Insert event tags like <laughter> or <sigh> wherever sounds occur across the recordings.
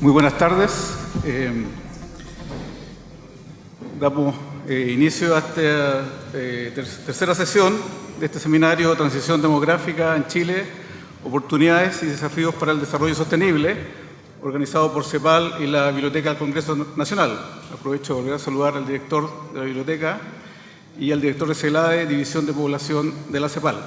Muy buenas tardes. Eh, damos eh, inicio a esta eh, tercera sesión de este seminario Transición Demográfica en Chile, Oportunidades y Desafíos para el Desarrollo Sostenible, organizado por CEPAL y la Biblioteca del Congreso Nacional. Aprovecho de volver a saludar al director de la biblioteca y al director de CELADE, División de Población de la CEPAL.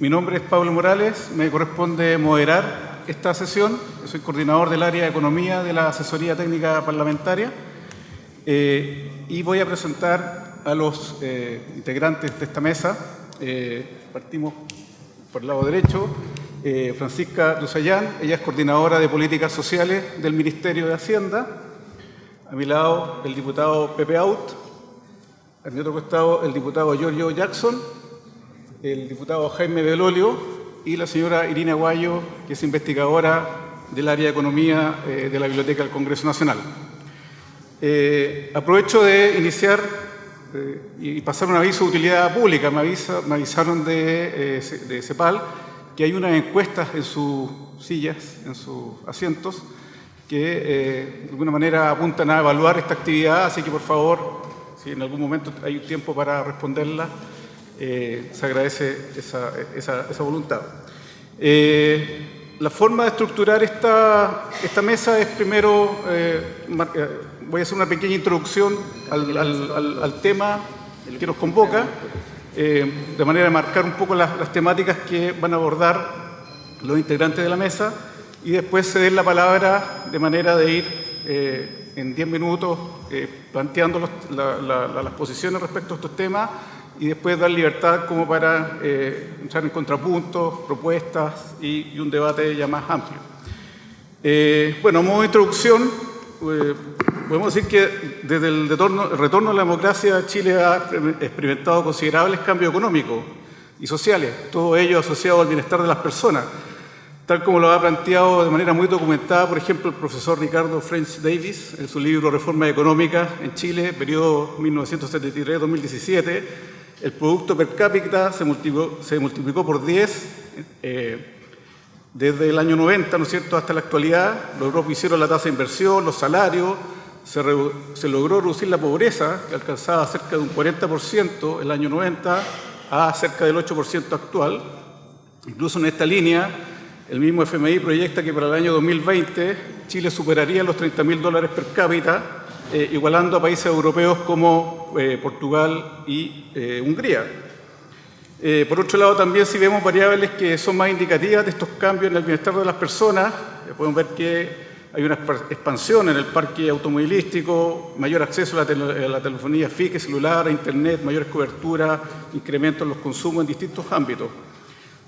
mi nombre es Pablo Morales, me corresponde moderar esta sesión. soy coordinador del área de Economía de la Asesoría Técnica Parlamentaria eh, y voy a presentar a los eh, integrantes de esta mesa. Eh, partimos por el lado derecho. Francisca Rosayán, ella es coordinadora de Políticas Sociales del Ministerio de Hacienda. A mi lado, el diputado Pepe Out. A mi otro costado, el diputado Giorgio Jackson. El diputado Jaime Belolio, y la señora Irina Guayo, que es investigadora del área de Economía eh, de la Biblioteca del Congreso Nacional. Eh, aprovecho de iniciar eh, y pasar un aviso de utilidad pública. Me, avisaron de, de, CEPAL que hay unas encuestas en sus sillas, en sus asientos, que de alguna manera apuntan a evaluar esta actividad, así que por favor, si en algún momento hay tiempo para responderla, eh, se agradece esa, voluntad. Eh, la forma de estructurar esta, esta mesa es primero, eh, voy a hacer una pequeña introducción al, tema que nos convoca, de manera de marcar un poco las, temáticas que van a abordar los integrantes de la mesa y después ceder la palabra de manera de ir en 10 minutos planteando las posiciones respecto a estos temas y después dar libertad como para eh, entrar en contrapuntos, propuestas y, un debate ya más amplio. Eh, bueno, a modo de introducción, eh, podemos decir que desde el retorno, el retorno a la democracia Chile ha experimentado considerables cambios económicos y sociales, todo ello asociado al bienestar de las personas, tal como lo ha planteado de manera muy documentada, por ejemplo, el profesor Ricardo French Davis en su libro Reforma Económica en Chile, periodo 1973-2017, el producto per cápita se multiplicó, por 10 eh, desde el año 90, ¿no es cierto?, hasta la actualidad. Los hicieron la tasa de inversión, los salarios, se, se, logró reducir la pobreza, que alcanzaba cerca de un 40% el año 90 a cerca del 8% actual. Incluso en esta línea, el mismo FMI proyecta que para el año 2020 Chile superaría los 30 mil dólares per cápita eh, igualando a países europeos como eh, Portugal y eh, Hungría. por otro lado, también si vemos variables que son más indicativas de estos cambios en el bienestar de las personas, podemos ver que hay una expansión en el parque automovilístico, mayor acceso a la, telefonía fija, celular, a Internet, mayores coberturas, incremento en los consumos en distintos ámbitos.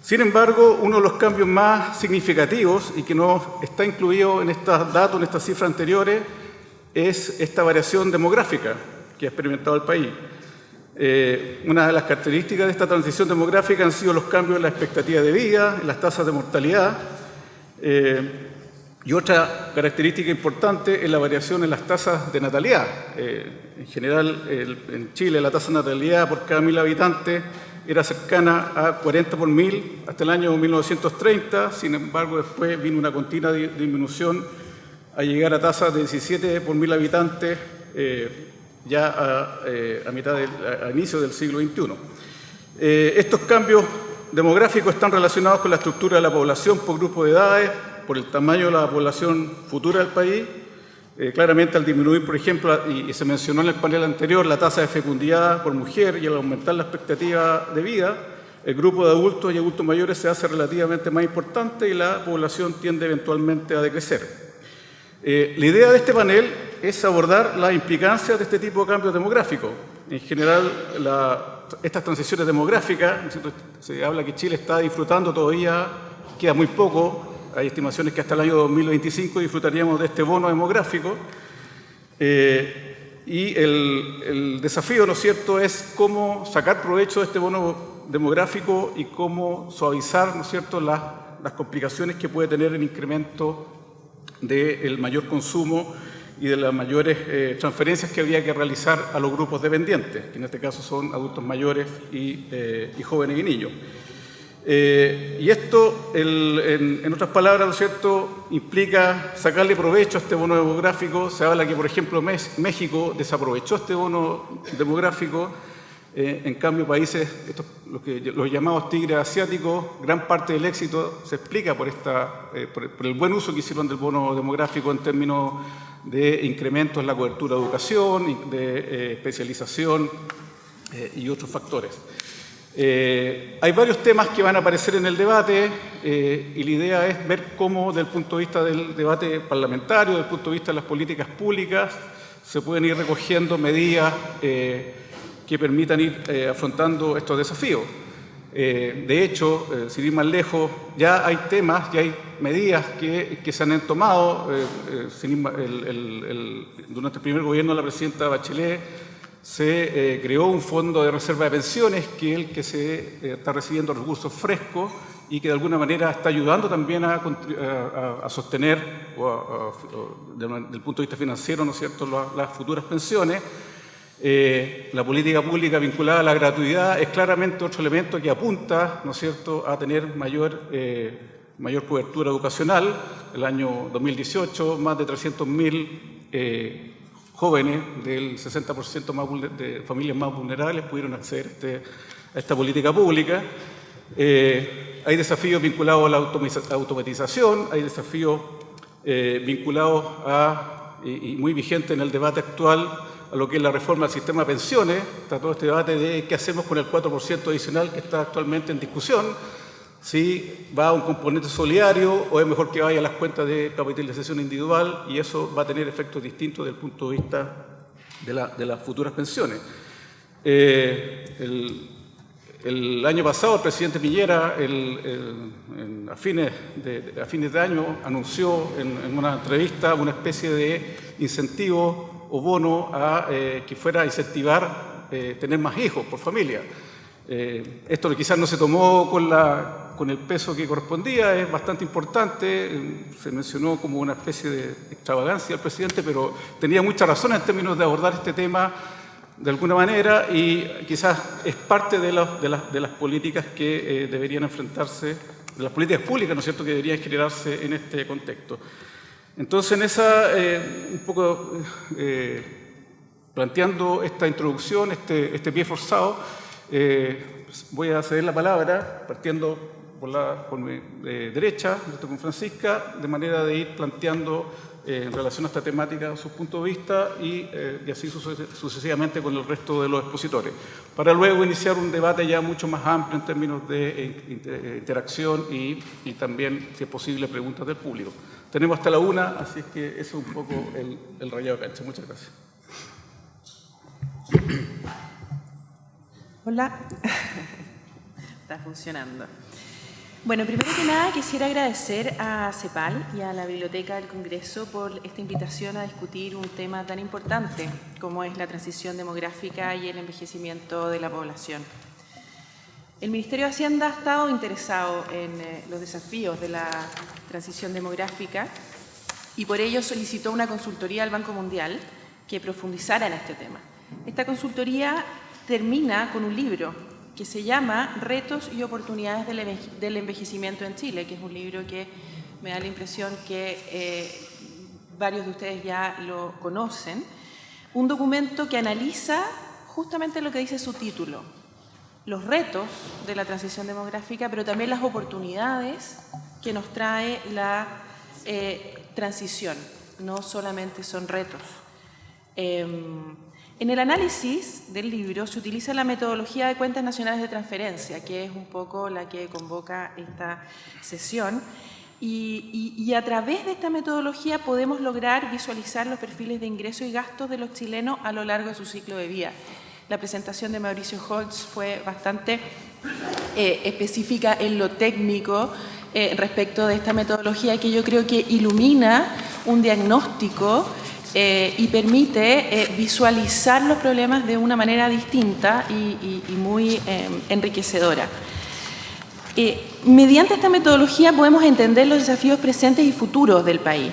Sin embargo, uno de los cambios más significativos y que no está incluido en estos datos, en estas cifras anteriores, es esta variación demográfica que ha experimentado el país. Eh, una de las características de esta transición demográfica han sido los cambios en la expectativa de vida, en las tasas de mortalidad, eh, y otra característica importante es la variación en las tasas de natalidad. Eh, en general, en Chile la tasa de natalidad por cada mil habitantes era cercana a 40 por mil hasta el año 1930, sin embargo después vino una continua disminución a llegar a tasas de 17 por mil habitantes eh, ya a, eh, mitad del, inicio del siglo XXI. Eh, estos cambios demográficos están relacionados con la estructura de la población por grupo de edades, por el tamaño de la población futura del país. claramente al disminuir, por ejemplo, y, se mencionó en el panel anterior, la tasa de fecundidad por mujer y al aumentar la expectativa de vida, el grupo de adultos y adultos mayores se hace relativamente más importante y la población tiende eventualmente a decrecer. Eh, la idea de este panel es abordar las implicancias de este tipo de cambios demográficos. En general, estas transiciones demográficas, se habla que Chile está disfrutando todavía, queda muy poco, hay estimaciones que hasta el año 2025 disfrutaríamos de este bono demográfico. Eh, y el, desafío, ¿no es cierto?, es cómo sacar provecho de este bono demográfico y cómo suavizar, ¿no es cierto?, las, las complicaciones que puede tener el incremento del mayor consumo y de las mayores eh, transferencias que había que realizar a los grupos dependientes, que en este caso son adultos mayores y, eh, jóvenes y niños. Eh, y esto, en, otras palabras, ¿no es cierto?, implica sacarle provecho a este bono demográfico. Se habla que, por ejemplo, México desaprovechó este bono demográfico. En cambio, países, estos, los, llamados tigres asiáticos, gran parte del éxito se explica eh, por, el buen uso que hicieron del bono demográfico en términos de incrementos en la cobertura de educación, de especialización y otros factores. Eh, hay varios temas que van a aparecer en el debate eh, y la idea es ver cómo, desde el punto de vista del debate parlamentario, desde el punto de vista de las políticas públicas, se pueden ir recogiendo medidas eh, que permitan ir afrontando estos desafíos. de hecho, sin ir más lejos, ya hay temas, ya hay medidas que, se han tomado. durante el primer gobierno de la presidenta Bachelet se eh, creó un fondo de reserva de pensiones que es el que se eh, está recibiendo recursos frescos y que de alguna manera está ayudando también a, sostener, desde el punto de vista financiero, ¿no es cierto?, las, futuras pensiones. Eh, la política pública vinculada a la gratuidad es claramente otro elemento que apunta, ¿no es cierto?, a tener mayor, mayor cobertura educacional. El año 2018, más de 300.000 jóvenes del 60% más de familias más vulnerables pudieron acceder a, este, esta política pública. Eh, hay desafíos vinculados a la automatización, hay desafíos eh, vinculados a, y, muy vigentes en el debate actual, a lo que es la reforma del sistema de pensiones, todo este debate de qué hacemos con el 4% adicional que está actualmente en discusión, si va a un componente solidario o es mejor que vaya a las cuentas de capitalización individual y eso va a tener efectos distintos desde el punto de vista de, las futuras pensiones. Eh, el, año pasado el presidente Piñera a, fines de, a, fines de, año anunció en, una entrevista una especie de incentivo o bono a eh, que fuera a incentivar eh, tener más hijos por familia. esto quizás no se tomó con la, con el peso que correspondía, es bastante importante, se mencionó como una especie de extravagancia del presidente, pero tenía mucha razón en términos de abordar este tema de alguna manera y quizás es parte de, de, las, políticas que eh, deberían enfrentarse, de las políticas públicas, ¿no es cierto?, que deberían generarse en este contexto. Entonces, en esa, eh, un poco eh, planteando esta introducción, este, este pie forzado, voy a ceder la palabra, partiendo por la mi eh, derecha, con Francisca, de manera de ir planteando eh, en relación a esta temática sus puntos de vista y, eh, así sucesivamente con el resto de los expositores, para luego iniciar un debate ya mucho más amplio en términos de interacción y, también, si es posible, preguntas del público. Tenemos hasta la una, así es que ese es un poco el, el rayado de cancha. Muchas gracias. Hola. <laughs> Está funcionando. Bueno, primero que nada quisiera agradecer a CEPAL y a la Biblioteca del Congreso por esta invitación a discutir un tema tan importante como es la transición demográfica y el envejecimiento de la población. El Ministerio de Hacienda ha estado interesado en eh, los desafíos de la transición demográfica y por ello solicitó una consultoría al Banco Mundial que profundizara en este tema. Esta consultoría termina con un libro que se llama Retos y oportunidades del envejecimiento en Chile, que es un libro que me da la impresión que eh, varios de ustedes ya lo conocen. Un documento que analiza justamente lo que dice su título, los retos de la transición demográfica, pero también las oportunidades que nos trae la eh, transición, no solamente son retos. Em, en el análisis del libro se utiliza la metodología de cuentas nacionales de transferencia, que es un poco la que convoca esta sesión, y, a través de esta metodología podemos lograr visualizar los perfiles de ingresos y gastos de los chilenos a lo largo de su ciclo de vida. La presentación de Mauricio Holtz fue bastante eh, específica en lo técnico eh, respecto de esta metodología que yo creo que ilumina un diagnóstico eh, y permite visualizar los problemas de una manera distinta y, muy enriquecedora. mediante esta metodología podemos entender los desafíos presentes y futuros del país.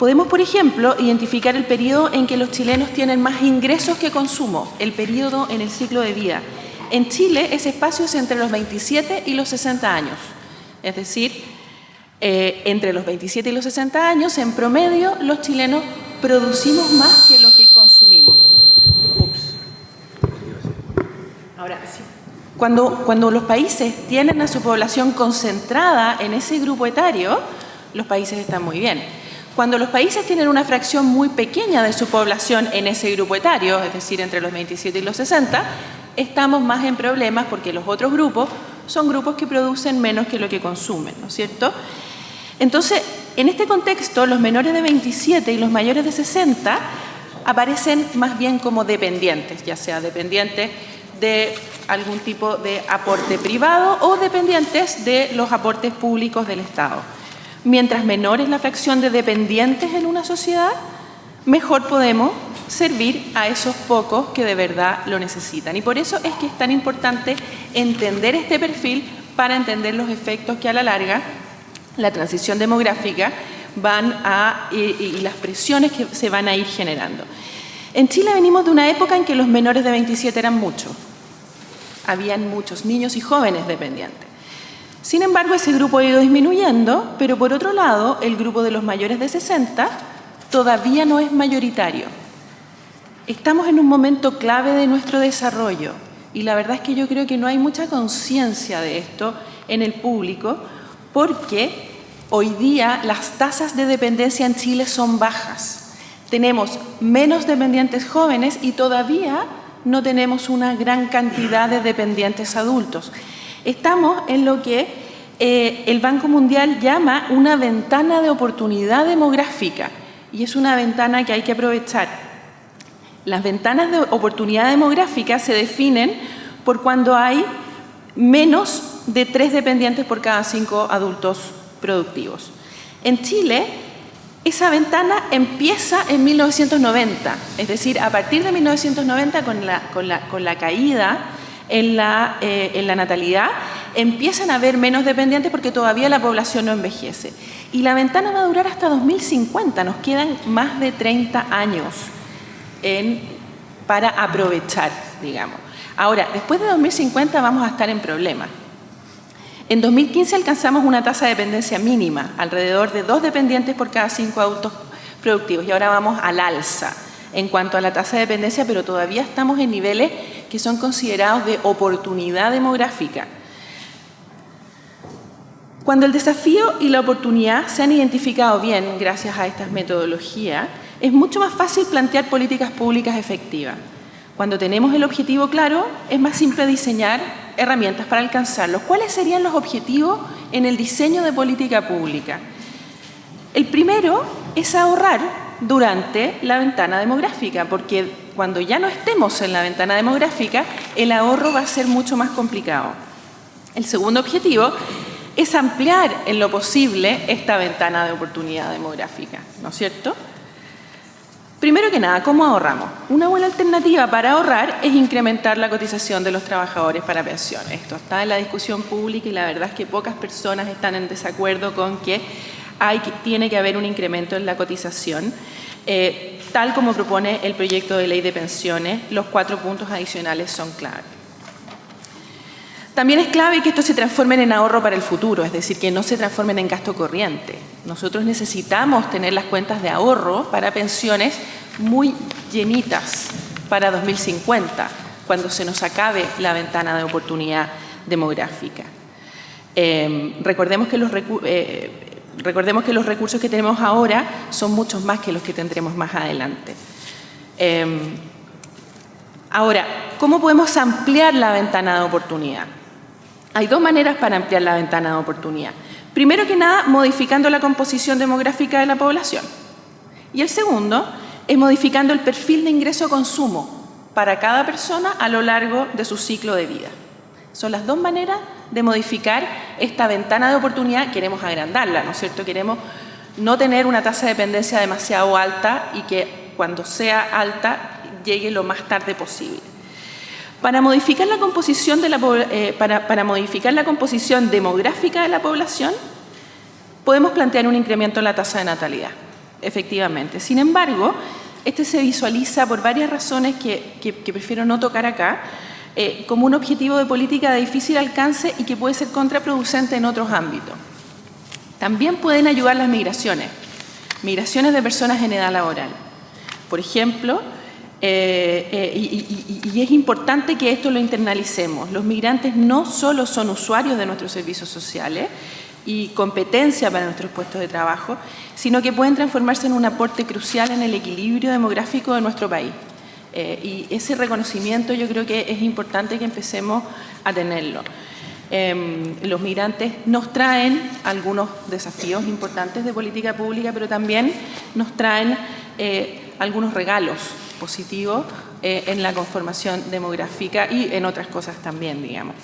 Podemos, por ejemplo, identificar el periodo en que los chilenos tienen más ingresos que consumo, el periodo en el ciclo de vida. en Chile ese espacio es entre los 27 y los 60 años. Es decir, eh, entre los 27 y los 60 años, en promedio, los chilenos producimos más que lo que consumimos. Ups. Ahora, cuando los países tienen a su población concentrada en ese grupo etario, los países están muy bien. Cuando los países tienen una fracción muy pequeña de su población en ese grupo etario, es decir, entre los 27 y los 60, estamos más en problemas porque los otros grupos son grupos que producen menos que lo que consumen, ¿no es cierto? Entonces, en este contexto, los menores de 27 y los mayores de 60 aparecen más bien como dependientes, ya sea dependientes de algún tipo de aporte privado o dependientes de los aportes públicos del Estado. Mientras menor es la fracción de dependientes en una sociedad, mejor podemos servir a esos pocos que de verdad lo necesitan. Y por eso es que es tan importante entender este perfil para entender los efectos que a la larga la transición demográfica van a, y, las presiones que se van a ir generando. En Chile venimos de una época en que los menores de 27 eran muchos, habían muchos niños y jóvenes dependientes. Sin embargo, ese grupo ha ido disminuyendo, pero por otro lado, el grupo de los mayores de 60 todavía no es mayoritario. Estamos en un momento clave de nuestro desarrollo y la verdad es que yo creo que no hay mucha conciencia de esto en el público porque hoy día las tasas de dependencia en Chile son bajas. Tenemos menos dependientes jóvenes y todavía no tenemos una gran cantidad de dependientes adultos. Estamos en lo que eh, el Banco Mundial llama una ventana de oportunidad demográfica y es una ventana que hay que aprovechar. Las ventanas de oportunidad demográfica se definen por cuando hay menos de tres dependientes por cada cinco adultos productivos. En Chile, esa ventana empieza en 1990, es decir, a partir de 1990 con la, con la, con la caída en la, eh, en la natalidad, empiezan a haber menos dependientes porque todavía la población no envejece. Y la ventana va a durar hasta 2050, nos quedan más de 30 años para aprovechar, digamos. Ahora, después de 2050 vamos a estar en problemas. En 2015 alcanzamos una tasa de dependencia mínima, alrededor de dos dependientes por cada cinco adultos productivos, y ahora vamos al alza en cuanto a la tasa de dependencia, pero todavía estamos en niveles que son considerados de oportunidad demográfica. Cuando el desafío y la oportunidad se han identificado bien gracias a estas metodologías, es mucho más fácil plantear políticas públicas efectivas. Cuando tenemos el objetivo claro, es más simple diseñar herramientas para alcanzarlo. ¿Cuáles serían los objetivos en el diseño de política pública? El primero es ahorrar durante la ventana demográfica, porque cuando ya no estemos en la ventana demográfica, el ahorro va a ser mucho más complicado. El segundo objetivo es ampliar en lo posible esta ventana de oportunidad demográfica, ¿no es cierto? Primero que nada, ¿cómo ahorramos? Una buena alternativa para ahorrar es incrementar la cotización de los trabajadores para pensiones. Esto está en la discusión pública y la verdad es que pocas personas están en desacuerdo con que, hay, tiene que haber un incremento en la cotización. Eh, tal como propone el proyecto de ley de pensiones, los cuatro puntos adicionales son clave. También es clave que esto se transforme en ahorro para el futuro, es decir, que no se transformen en gasto corriente. Nosotros necesitamos tener las cuentas de ahorro para pensiones muy llenitas para 2050, cuando se nos acabe la ventana de oportunidad demográfica. Eh, recordemos, que los, eh, recordemos que los recursos que tenemos ahora son muchos más que los que tendremos más adelante. Eh, ahora, ¿cómo podemos ampliar la ventana de oportunidad? Hay dos maneras para ampliar la ventana de oportunidad. Primero que nada, modificando la composición demográfica de la población. Y el segundo es modificando el perfil de ingreso-consumo para cada persona a lo largo de su ciclo de vida. Son las dos maneras de modificar esta ventana de oportunidad. Queremos agrandarla, ¿no es cierto? Queremos no tener una tasa de dependencia demasiado alta y que cuando sea alta llegue lo más tarde posible. Para modificar la composición, de la, eh, para, para modificar la composición demográfica de la población, podemos plantear un incremento en la tasa de natalidad, efectivamente. Sin embargo, este se visualiza por varias razones que, que, prefiero no tocar acá, eh, como un objetivo de política de difícil alcance y que puede ser contraproducente en otros ámbitos. También pueden ayudar las migraciones, migraciones de personas en edad laboral. Por ejemplo, eh, eh, y, es importante que esto lo internalicemos. Los migrantes no solo son usuarios de nuestros servicios sociales y competencia para nuestros puestos de trabajo, sino que pueden transformarse en un aporte crucial en el equilibrio demográfico de nuestro país. Eh, y ese reconocimiento yo creo que es importante que empecemos a tenerlo. Em, los migrantes nos traen algunos desafíos importantes de política pública, pero también nos traen algunos regalos positivos eh, en la conformación demográfica y en otras cosas también, digamos.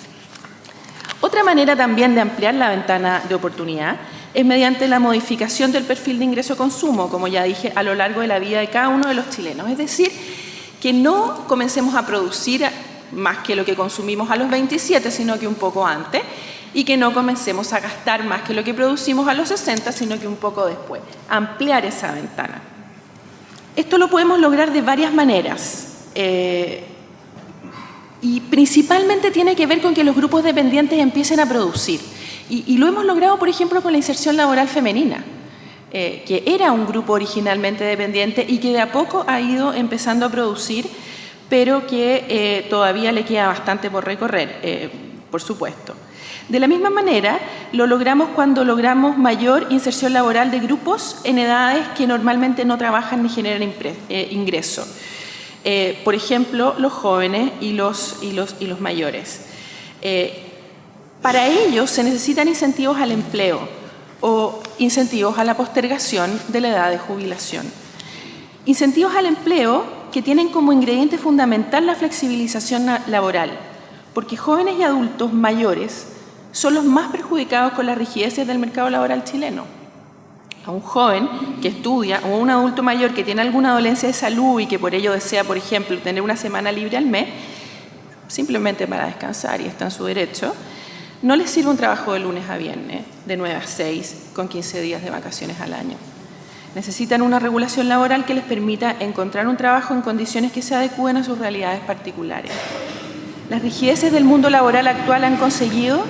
Otra manera también de ampliar la ventana de oportunidad es mediante la modificación del perfil de ingreso-consumo, como ya dije, a lo largo de la vida de cada uno de los chilenos. Es decir, que no comencemos a producir más que lo que consumimos a los 27, sino que un poco antes, y que no comencemos a gastar más que lo que producimos a los 60, sino que un poco después. Ampliar esa ventana. Esto lo podemos lograr de varias maneras. Eh, y principalmente tiene que ver con que los grupos dependientes empiecen a producir. Y, lo hemos logrado, por ejemplo, con la inserción laboral femenina, eh, que era un grupo originalmente dependiente y que de a poco ha ido empezando a producir, pero que eh, todavía le queda bastante por recorrer, por supuesto. De la misma manera, lo logramos cuando logramos mayor inserción laboral de grupos en edades que normalmente no trabajan ni generan eh, ingreso. Eh, por ejemplo, los jóvenes y los, mayores. Eh, para ellos se necesitan incentivos al empleo o incentivos a la postergación de la edad de jubilación. Incentivos al empleo que tienen como ingrediente fundamental la flexibilización laboral, porque jóvenes y adultos mayores son los más perjudicados con las rigideces del mercado laboral chileno. A un joven que estudia o a un adulto mayor que tiene alguna dolencia de salud y que por ello desea, por ejemplo, tener una semana libre al mes, simplemente para descansar y está en su derecho, no les sirve un trabajo de lunes a viernes, de 9 a 6, con 15 días de vacaciones al año. Necesitan una regulación laboral que les permita encontrar un trabajo en condiciones que se adecúen a sus realidades particulares. Las rigideces del mundo laboral actual han conseguido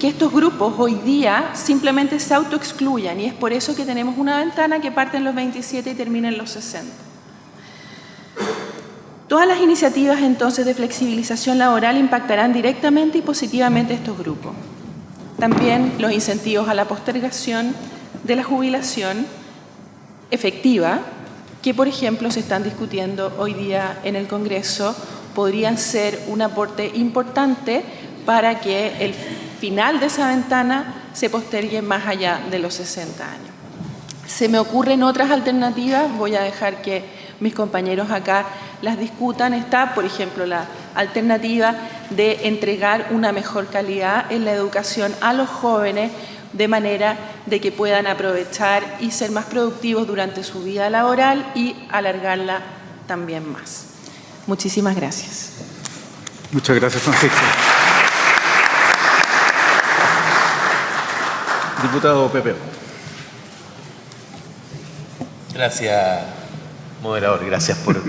que estos grupos hoy día simplemente se autoexcluyan y es por eso que tenemos una ventana que parte en los 27 y termina en los 60. Todas las iniciativas entonces de flexibilización laboral impactarán directamente y positivamente a estos grupos. También los incentivos a la postergación de la jubilación efectiva, que por ejemplo se están discutiendo hoy día en el Congreso, podrían ser un aporte importante para que el final de esa ventana se postergue más allá de los 60 años. Se me ocurren otras alternativas, voy a dejar que mis compañeros acá las discutan. Está, por ejemplo, la alternativa de entregar una mejor calidad en la educación a los jóvenes de manera de que puedan aprovechar y ser más productivos durante su vida laboral y alargarla también más. Muchísimas gracias. Muchas gracias, Francisco. Diputado Pepe. Gracias, moderador. Gracias por,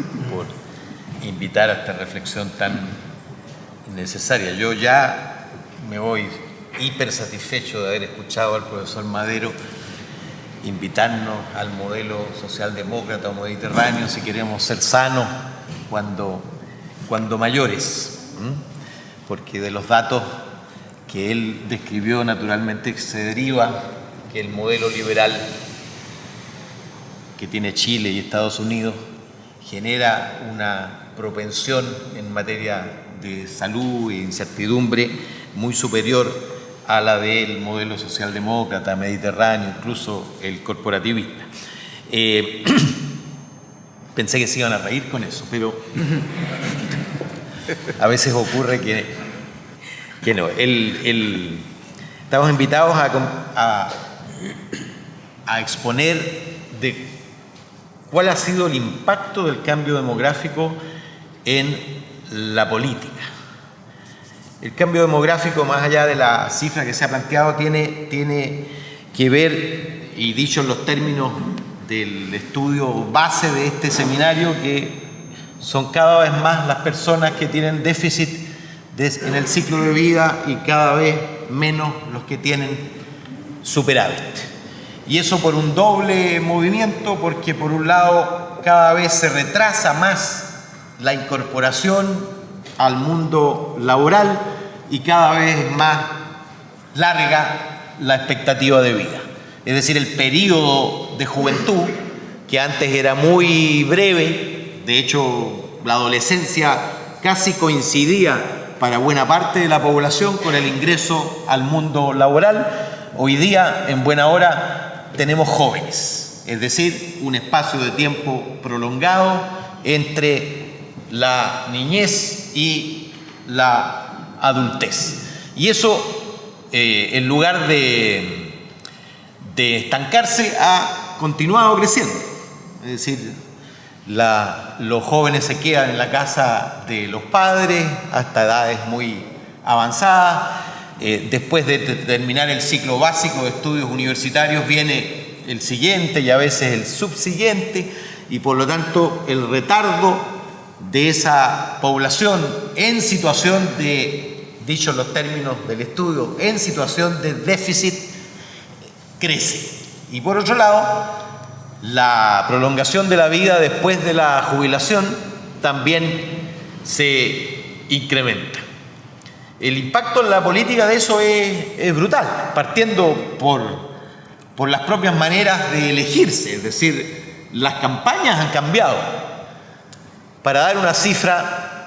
invitar a esta reflexión tan necesaria. Yo ya me voy hiper satisfecho de haber escuchado al profesor Madero invitarnos al modelo socialdemócrata o mediterráneo si queremos ser sanos cuando, cuando mayores, porque de los datos que él describió naturalmente se deriva que el modelo liberal que tiene Chile y Estados Unidos genera una propensión en materia de salud e incertidumbre muy superior a la del modelo socialdemócrata, mediterráneo, incluso el corporativista. Eh, <clears throat> pensé que se iban a reír con eso, pero <laughs> a veces ocurre que que no. estamos invitados a, a, exponer de cuál ha sido el impacto del cambio demográfico en la política. El cambio demográfico, más allá de la cifra que se ha planteado, tiene, tiene que ver, y dicho en los términos del estudio base de este seminario, que son cada vez más las personas que tienen déficit en el ciclo de vida y cada vez menos los que tienen superávit. Y eso por un doble movimiento, porque por un lado cada vez se retrasa más la incorporación al mundo laboral y cada vez más larga la expectativa de vida. Es decir, el periodo de juventud, que antes era muy breve, de hecho la adolescencia casi coincidía para buena parte de la población con el ingreso al mundo laboral, hoy día en buena hora tenemos jóvenes, es decir, un espacio de tiempo prolongado entre la niñez y la adultez. Y eso, eh, en lugar de, de estancarse, ha continuado creciendo. Es decir, los jóvenes se quedan en la casa de los padres hasta edades muy avanzadas. Eh, después de terminar el ciclo básico de estudios universitarios viene el siguiente y a veces el subsiguiente y por lo tanto el retardo de esa población en situación de, dicho los términos del estudio, en situación de déficit crece. Y por otro lado, la prolongación de la vida después de la jubilación también se incrementa. El impacto en la política de eso es, brutal, partiendo por, por las propias maneras de elegirse, es decir, las campañas han cambiado. Para dar una cifra,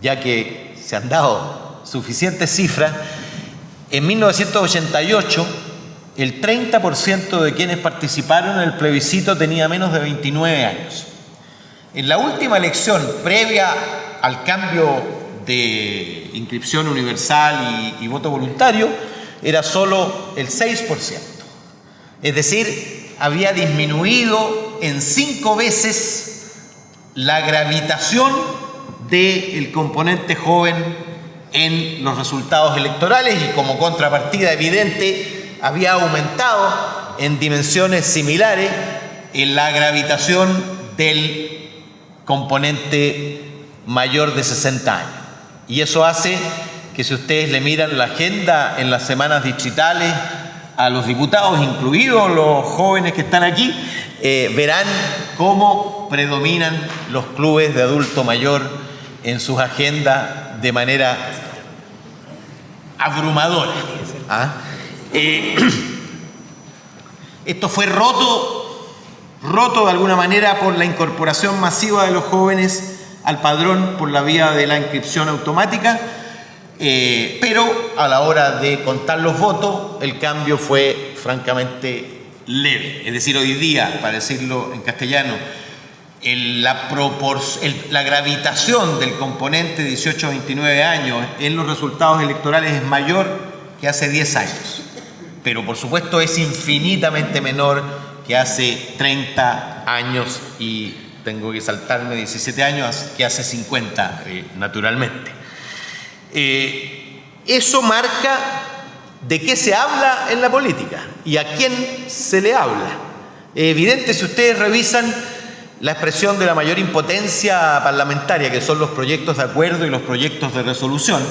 ya que se han dado suficientes cifras, en 1988 el 30% de quienes participaron en el plebiscito tenía menos de 29 años. En la última elección, previa al cambio de inscripción universal y, voto voluntario, era solo el 6%. Es decir, había disminuido en cinco veces la gravitación del componente joven en los resultados electorales y como contrapartida evidente había aumentado en dimensiones similares en la gravitación del componente mayor de 60 años. Y eso hace que si ustedes le miran la agenda en las semanas digitales a los diputados, incluidos los jóvenes que están aquí, eh, verán cómo predominan los clubes de adulto mayor en sus agendas de manera abrumadora. ¿Ah? Eh, <clears throat> esto fue roto, roto de alguna manera por la incorporación masiva de los jóvenes al padrón por la vía de la inscripción automática, eh, pero a la hora de contar los votos el cambio fue francamente Es decir, hoy día, para decirlo en castellano, la, la, gravitación del componente 18-29 años en los resultados electorales es mayor que hace 10 años pero por supuesto es infinitamente menor que hace 30 años y tengo que saltarme 17 años que hace 50, eh, naturalmente. Eh, eso marca de qué se habla en la política y a quién se le habla. Es evidente si ustedes revisan la expresión de la mayor impotencia parlamentaria, que son los proyectos de acuerdo y los proyectos de resolución,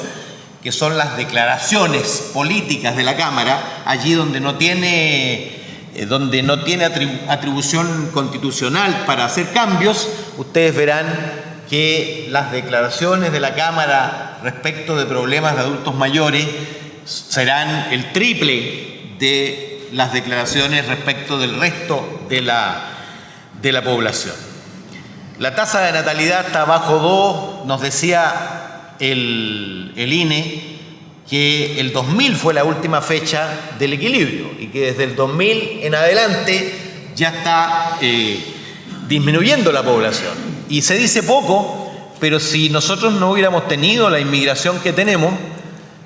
que son las declaraciones políticas de la Cámara, allí donde no tiene, eh, donde no tiene atribución constitucional para hacer cambios, ustedes verán que las declaraciones de la Cámara respecto de problemas de adultos mayores serán el triple de las declaraciones respecto del resto de la, de la población. La tasa de natalidad está bajo 2, nos decía el, INE que el 2000 fue la última fecha del equilibrio y que desde el 2000 en adelante ya está eh, disminuyendo la población. Y se dice poco, pero si nosotros no hubiéramos tenido la inmigración que tenemos,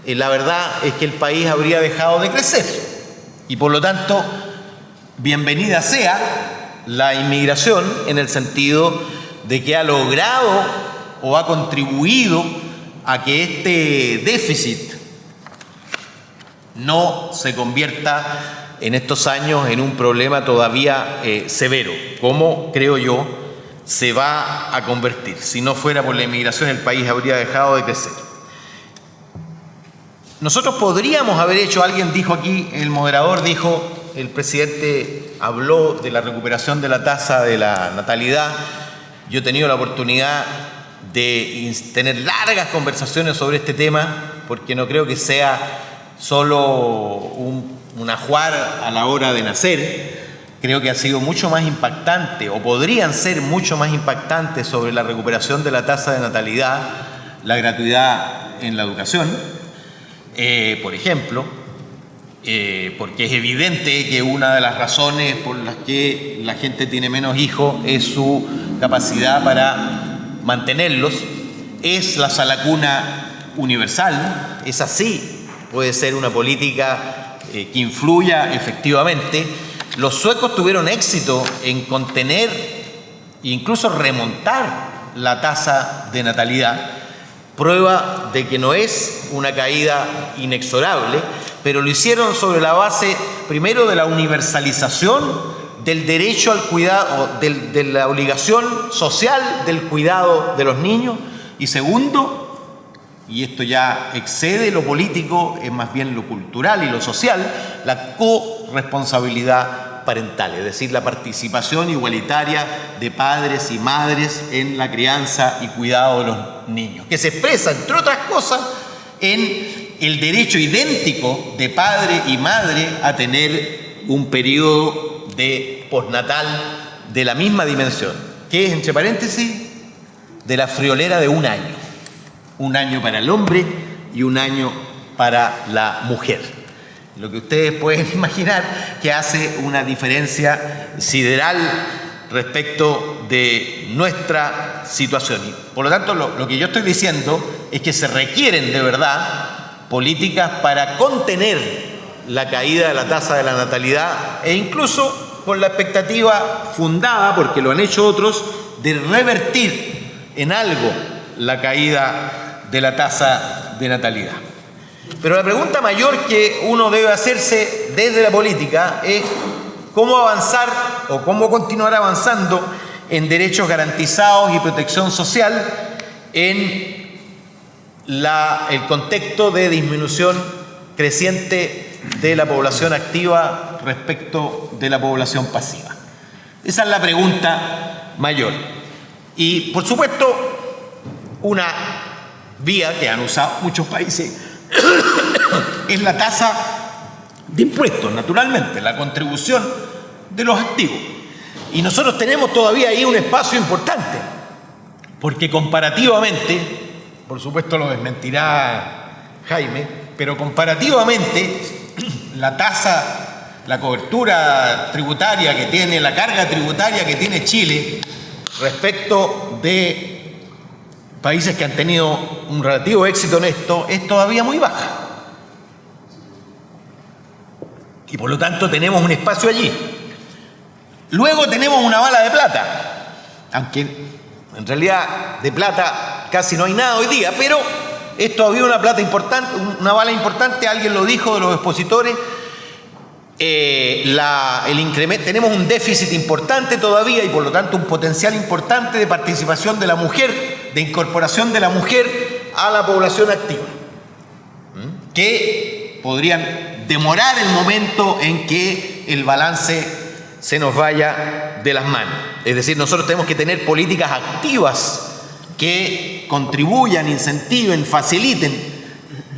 eh, la verdad es que el país habría dejado de crecer. Y por lo tanto, bienvenida sea la inmigración en el sentido de que ha logrado o ha contribuido a que este déficit no se convierta en estos años en un problema todavía eh, severo, como creo yo se va a convertir. Si no fuera por la inmigración el país habría dejado de crecer. Nosotros podríamos haber hecho, alguien dijo aquí, el moderador dijo, el presidente habló de la recuperación de la tasa de la natalidad. Yo he tenido la oportunidad de tener largas conversaciones sobre este tema, porque no creo que sea solo un, un ajuar a la hora de nacer. Creo que ha sido mucho más impactante, o podrían ser mucho más impactantes sobre la recuperación de la tasa de natalidad, la gratuidad en la educación, eh, por ejemplo, eh, porque es evidente que una de las razones por las que la gente tiene menos hijos es su capacidad para mantenerlos, es la salacuna universal, es así, puede ser una política eh, que influya efectivamente. Los suecos tuvieron éxito en contener e incluso remontar la tasa de natalidad, prueba de que no es una caída inexorable, pero lo hicieron sobre la base primero de la universalización del derecho al cuidado, de la obligación social del cuidado de los niños y segundo, y esto ya excede lo político, es más bien lo cultural y lo social, la corresponsabilidad es decir, la participación igualitaria de padres y madres en la crianza y cuidado de los niños, que se expresa, entre otras cosas, en el derecho idéntico de padre y madre a tener un periodo de postnatal de la misma dimensión, que es, entre paréntesis, de la friolera de un año. Un año para el hombre y un año para la mujer. Lo que ustedes pueden <laughs> imaginar que hace una diferencia sideral respecto de nuestra situación. Y por lo tanto, lo, lo que yo estoy diciendo es que se requieren de verdad políticas para contener la caída de la tasa de la natalidad e incluso con la expectativa fundada, porque lo han hecho otros, de revertir en algo la caída de la tasa de natalidad. Pero la pregunta mayor que uno debe hacerse desde la política es cómo avanzar o cómo continuar avanzando en derechos garantizados y protección social en el contexto de disminución creciente de la población activa respecto de la población pasiva. Esa es la pregunta mayor. Y por supuesto, una vía que han usado muchos países es la tasa de impuestos, naturalmente, la contribución de los activos. Y nosotros tenemos todavía ahí un espacio importante, porque comparativamente por supuesto lo desmentirá Jaime, pero comparativamente <clears throat> la tasa, la cobertura tributaria que tiene, la carga tributaria que tiene Chile respecto de países que han tenido un relativo éxito en esto, es todavía muy baja. Y por lo tanto tenemos un espacio allí. Luego tenemos una bala de plata, aunque en realidad de plata casi no hay nada hoy día, pero es todavía una plata importante, una bala importante, alguien lo dijo de los expositores, eh, el incremento, tenemos un déficit importante todavía y por lo tanto un potencial importante de participación de la mujer, de incorporación de la mujer a la población activa, que podrían demorar el momento en que el balance se nos vaya de las manos. Es decir, nosotros tenemos que tener políticas activas que contribuyan, incentiven, faciliten.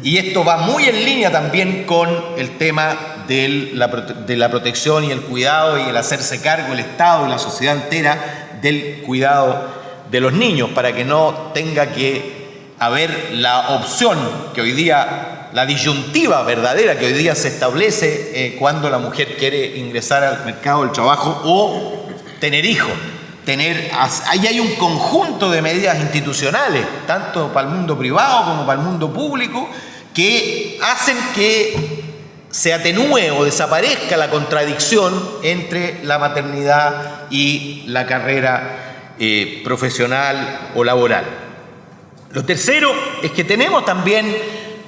Y esto va muy en línea también con el tema de la, protección y el cuidado y el hacerse cargo el Estado y la sociedad entera del cuidado de los niños para que no tenga que haber la opción que hoy día, la disyuntiva verdadera que hoy día se establece eh, cuando la mujer quiere ingresar al mercado del trabajo o tener hijos. Tener, ahí hay un conjunto de medidas institucionales, tanto para el mundo privado como para el mundo público, que hacen que se atenúe o desaparezca la contradicción entre la maternidad y la carrera eh, profesional o laboral. Lo tercero es que tenemos también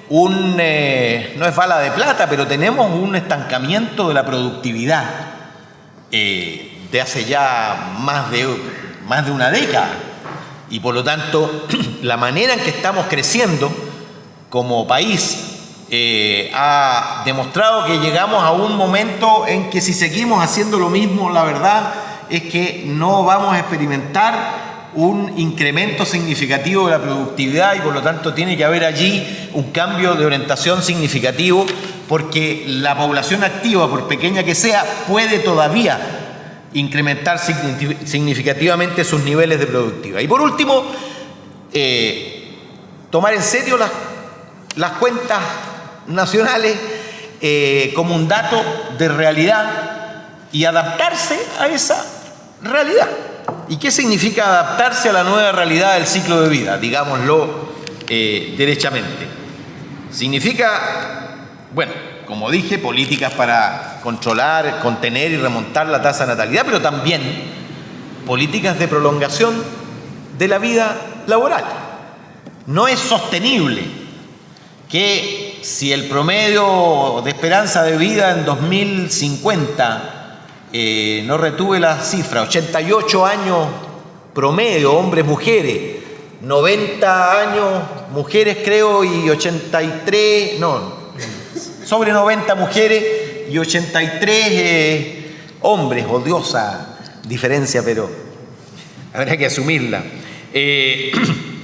un, eh, no es bala de plata, pero tenemos un estancamiento de la productividad. Eh, de hace ya más de, más de una década. Y por lo tanto, <clears throat> la manera en que estamos creciendo como país eh, ha demostrado que llegamos a un momento en que si seguimos haciendo lo mismo, la verdad es que no vamos a experimentar un incremento significativo de la productividad y por lo tanto tiene que haber allí un cambio de orientación significativo porque la población activa, por pequeña que sea, puede todavía incrementar significativamente sus niveles de productividad. Y por último, eh, tomar en serio las, las cuentas nacionales eh, como un dato de realidad y adaptarse a esa realidad. ¿Y qué significa adaptarse a la nueva realidad del ciclo de vida? Digámoslo eh, derechamente. Significa, bueno, como dije, políticas para controlar, contener y remontar la tasa de natalidad, pero también políticas de prolongación de la vida laboral. No es sostenible que si el promedio de esperanza de vida en 2050 eh, no retuve la cifra, 88 años promedio, hombres, mujeres, 90 años mujeres creo y 83, no, sobre 90 mujeres y 83 eh, hombres, odiosa diferencia, pero habrá que asumirla. Eh,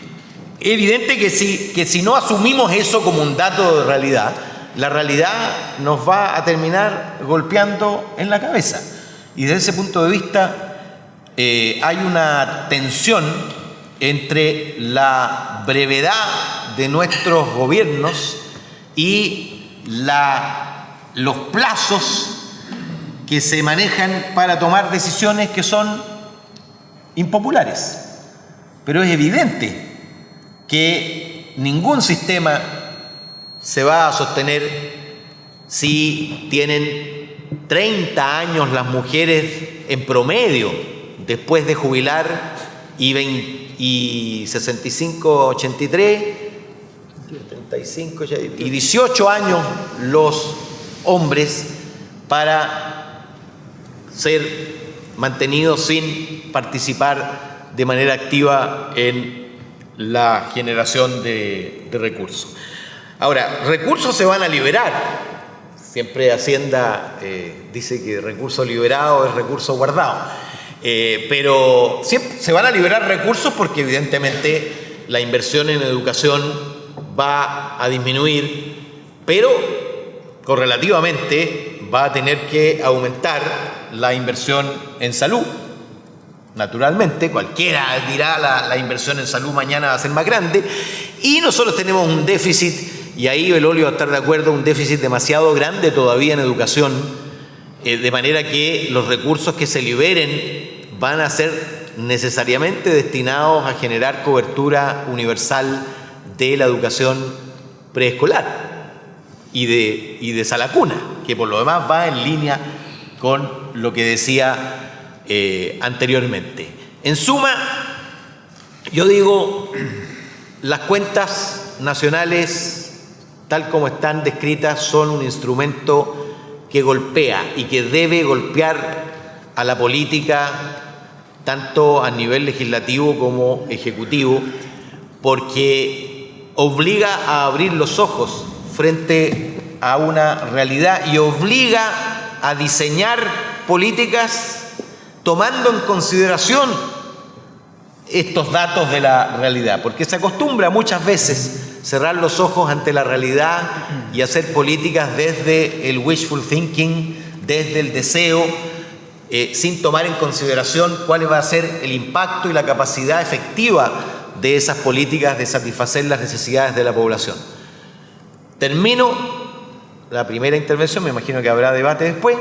<clears throat> evidente que si, que si no asumimos eso como un dato de realidad, la realidad nos va a terminar golpeando en la cabeza. Y desde ese punto de vista eh, hay una tensión entre la brevedad de nuestros gobiernos y la, los plazos que se manejan para tomar decisiones que son impopulares. Pero es evidente que ningún sistema se va a sostener si tienen 30 años las mujeres en promedio después de jubilar y, y 65, 83, 35 y 18 años los hombres para ser mantenidos sin participar de manera activa en la generación de, de recursos. Ahora, recursos se van a liberar, Siempre Hacienda eh, dice que recurso liberado es recurso guardado. Eh, pero se van a liberar recursos porque evidentemente la inversión en educación va a disminuir, pero correlativamente va a tener que aumentar la inversión en salud. Naturalmente, cualquiera dirá la, la inversión en salud mañana va a ser más grande y nosotros tenemos un déficit y ahí Belolio va a estar de acuerdo, un déficit demasiado grande todavía en educación, eh, de manera que los recursos que se liberen van a ser necesariamente destinados a generar cobertura universal de la educación preescolar y de, y de Salacuna, que por lo demás va en línea con lo que decía eh, anteriormente. En suma, yo digo, las cuentas nacionales tal como están descritas, son un instrumento que golpea y que debe golpear a la política tanto a nivel legislativo como ejecutivo, porque obliga a abrir los ojos frente a una realidad y obliga a diseñar políticas tomando en consideración estos datos de la realidad, porque se acostumbra muchas veces cerrar los ojos ante la realidad y hacer políticas desde el wishful thinking, desde el deseo, eh, sin tomar en consideración cuál va a ser el impacto y la capacidad efectiva de esas políticas de satisfacer las necesidades de la población. Termino la primera intervención, me imagino que habrá debate después,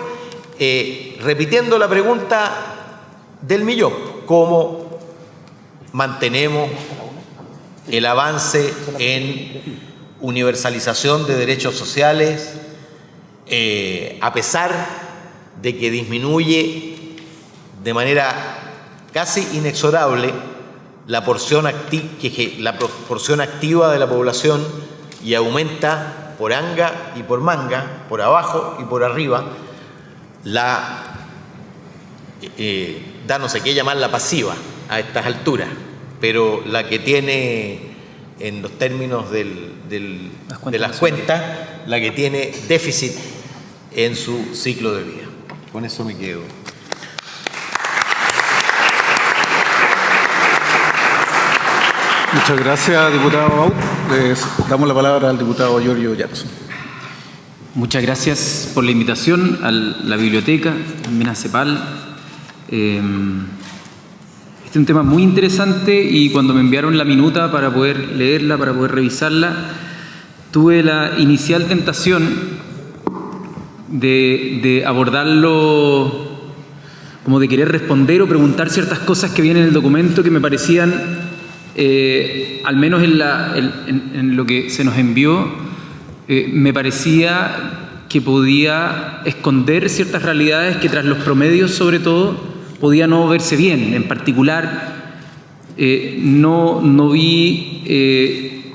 eh, repitiendo la pregunta del millón, ¿cómo mantenemos el avance en universalización de derechos sociales, eh, a pesar de que disminuye de manera casi inexorable la porción, la porción activa de la población y aumenta por anga y por manga, por abajo y por arriba, la, eh, da no sé qué llamar la pasiva a estas alturas pero la que tiene en los términos de las cuentas la que tiene déficit en su ciclo de vida. Con eso me quedo. Muchas gracias, diputado Les damos la palabra al diputado Giorgio Jackson. Muchas gracias por la invitación a la biblioteca, también a CEPAL. Em, este es un tema muy interesante y cuando me enviaron la minuta para poder leerla, para poder revisarla, tuve la inicial tentación de, abordarlo como de querer responder o preguntar ciertas cosas que vienen en el documento que me parecían, eh, al menos en, lo que se nos envió, eh, me parecía que podía esconder ciertas realidades que tras los promedios sobre todo podía no verse bien. En particular, eh, no, no vi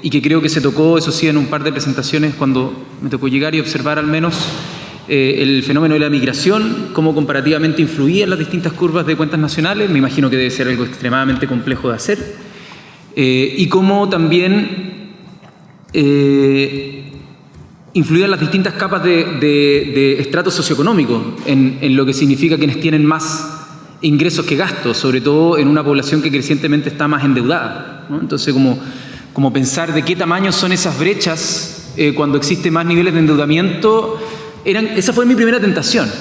y que creo que se tocó, eso sí, en un par de presentaciones cuando me tocó llegar y observar al menos eh, el fenómeno de la migración, cómo comparativamente influía en las distintas curvas de cuentas nacionales, me imagino que debe ser algo extremadamente complejo de hacer, eh, y cómo también eh, influía en las distintas capas de, estrato socioeconómico, en, en, lo que significa quienes tienen más ingresos que gastos, sobre todo en una población que crecientemente está más endeudada. Entonces, como como pensar de qué tamaño son esas brechas eh, cuando existen más niveles de endeudamiento, eran, esa fue mi primera tentación,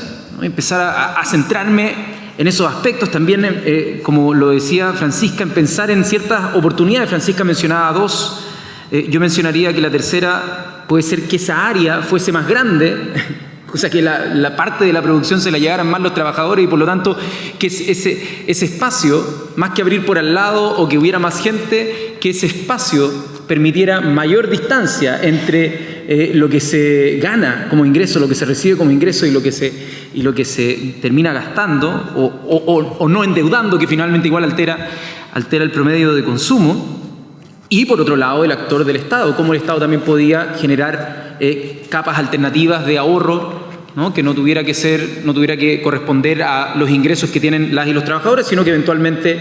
empezar a, centrarme en esos aspectos, también, eh, como lo decía Francisca, en pensar en ciertas oportunidades. Francisca mencionaba dos, eh, yo mencionaría que la tercera puede ser que esa área fuese más grande, <laughs> o sea, que la, parte de la producción se la llevaran más los trabajadores y por lo tanto que ese, espacio, más que abrir por al lado o que hubiera más gente, que ese espacio permitiera mayor distancia entre eh, lo que se gana como ingreso, lo que se recibe como ingreso y lo que se, y lo que se termina gastando o, no endeudando, que finalmente igual altera, altera el promedio de consumo. Y por otro lado, el actor del Estado, cómo el Estado también podía generar eh, capas alternativas de ahorro que no tuviera que ser, no tuviera que corresponder a los ingresos que tienen las y los trabajadores, sino que eventualmente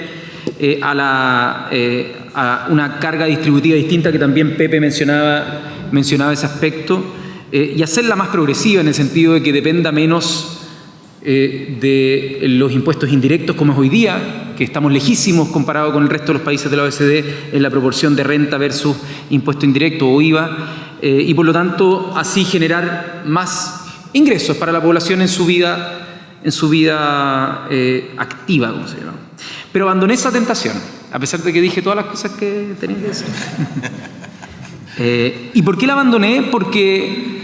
eh, a la, a una carga distributiva distinta que también Pepe mencionaba, mencionaba ese aspecto, eh, y hacerla más progresiva en el sentido de que dependa menos eh, de los impuestos indirectos como es hoy día, que estamos lejísimos comparado con el resto de los países de la OECD en la proporción de renta versus impuesto indirecto o IVA, eh, y por lo tanto así generar más ingresos para la población en su vida, en su vida activa, como se llama. Pero abandoné esa tentación a pesar de que dije todas las cosas que tenía que decir. <laughs> Eh, ¿Y por qué la abandoné? Porque,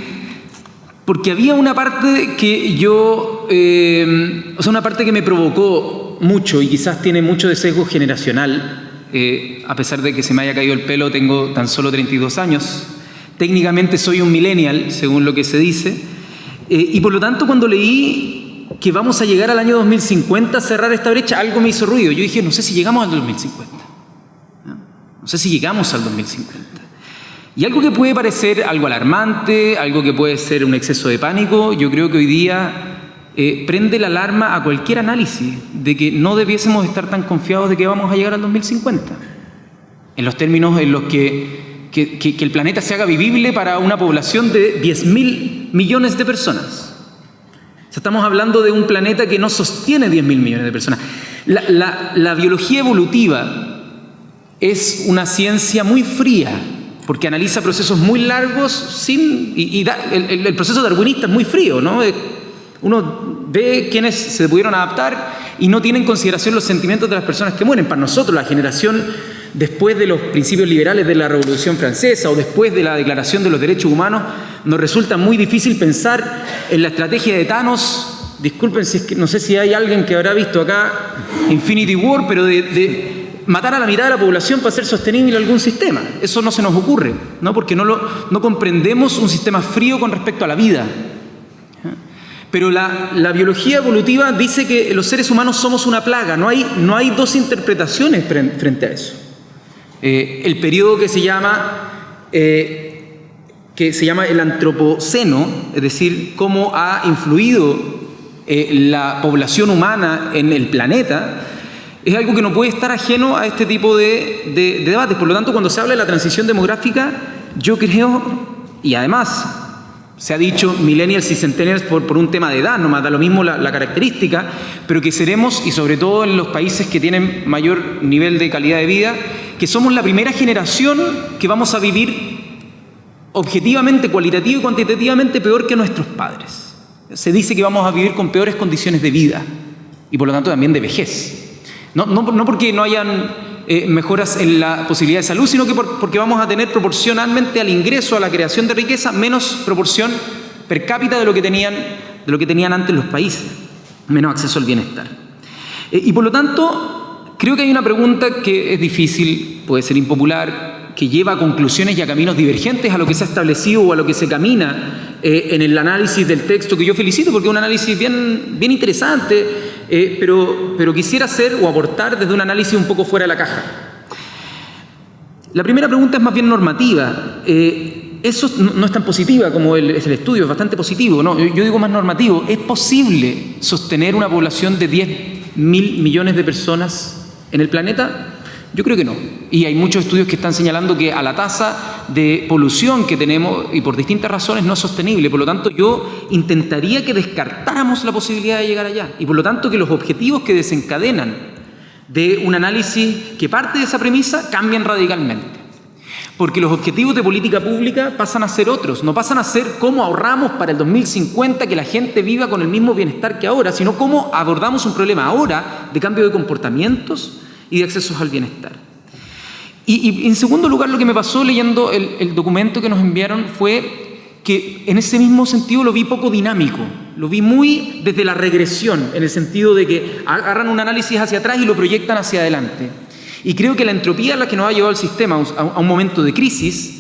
porque había una parte que yo, eh, o sea, una parte que me provocó mucho y quizás tiene mucho de sesgo generacional, eh, a pesar de que se me haya caído el pelo, tengo tan solo 32 años. Técnicamente soy un millennial, según lo que se dice, y por lo tanto cuando leí que vamos a llegar al año 2050 a cerrar esta brecha, algo me hizo ruido. Yo dije, no sé si llegamos al 2050. No sé si llegamos al 2050. Y algo que puede parecer algo alarmante, algo que puede ser un exceso de pánico, yo creo que hoy día eh, prende la alarma a cualquier análisis de que no debiésemos estar tan confiados de que vamos a llegar al 2050. En los términos en los que, que el planeta se haga vivible para una población de 10 mil millones de personas estamos hablando de un planeta que no sostiene 10 mil millones de personas. La, biología evolutiva es una ciencia muy fría, porque analiza procesos muy largos sin, y, el, proceso darwinista es muy frío, ¿no? Eh, uno ve quienes se pudieron adaptar y no tiene en consideración los sentimientos de las personas que mueren. Para nosotros, la generación después de los principios liberales de la Revolución Francesa o después de la Declaración de los Derechos Humanos, nos resulta muy difícil pensar en la estrategia de Thanos. Disculpen si no sé si hay alguien que habrá visto acá Infinity War, pero de, matar a la mitad de la población para hacer sostenible algún sistema. Eso no se nos ocurre, ¿no? porque no, lo, comprendemos un sistema frío con respecto a la vida. Pero la, la, biología evolutiva dice que los seres humanos somos una plaga, no hay, no hay dos interpretaciones frente a eso. Eh, el periodo que se llama, eh, que se llama el antropoceno, es decir, cómo ha influido eh, la población humana en el planeta, es algo que no puede estar ajeno a este tipo de, de debates. Por lo tanto, cuando se habla de la transición demográfica, yo creo, y además se ha dicho millennials y centennials por, por un tema de edad, no más da lo mismo la, la, característica, pero que seremos, y sobre todo en los países que tienen mayor nivel de calidad de vida, que somos la primera generación que vamos a vivir objetivamente, cualitativa y cuantitativamente peor que nuestros padres. Se dice que vamos a vivir con peores condiciones de vida y por lo tanto también de vejez. No, no, porque no hayan eh, mejoras en la posibilidad de salud, sino que por, porque vamos a tener proporcionalmente al ingreso, a la creación de riqueza, menos proporción per cápita de lo que tenían, de lo que tenían antes los países, menos acceso al bienestar. Eh, y por lo tanto, creo que hay una pregunta que es difícil, puede ser impopular, que lleva a conclusiones y a caminos divergentes a lo que se ha establecido o a lo que se camina eh, en el análisis del texto, que yo felicito porque es un análisis bien, interesante, eh, pero, quisiera hacer o aportar desde un análisis un poco fuera de la caja. La primera pregunta es más bien normativa. Eh, eso no, es tan positiva como el, es el estudio, es bastante positivo. ¿no? Yo, digo más normativo. ¿Es posible sostener una población de 10 mil millones de personas en el planeta? Yo creo que no. Y hay muchos estudios que están señalando que a la tasa de polución que tenemos, y por distintas razones, no es sostenible. Por lo tanto, yo intentaría que descartáramos la posibilidad de llegar allá. Y por lo tanto, que los objetivos que desencadenan de un análisis que parte de esa premisa cambian radicalmente. Porque los objetivos de política pública pasan a ser otros, no pasan a ser cómo ahorramos para el 2050 que la gente viva con el mismo bienestar que ahora, sino cómo abordamos un problema ahora de cambio de comportamientos y de accesos al bienestar. Y, en segundo lugar, lo que me pasó leyendo el, el, documento que nos enviaron fue que en ese mismo sentido lo vi poco dinámico, lo vi muy desde la regresión, en el sentido de que agarran un análisis hacia atrás y lo proyectan hacia adelante. Y creo que la entropía a la que nos ha llevado el sistema a un, momento de crisis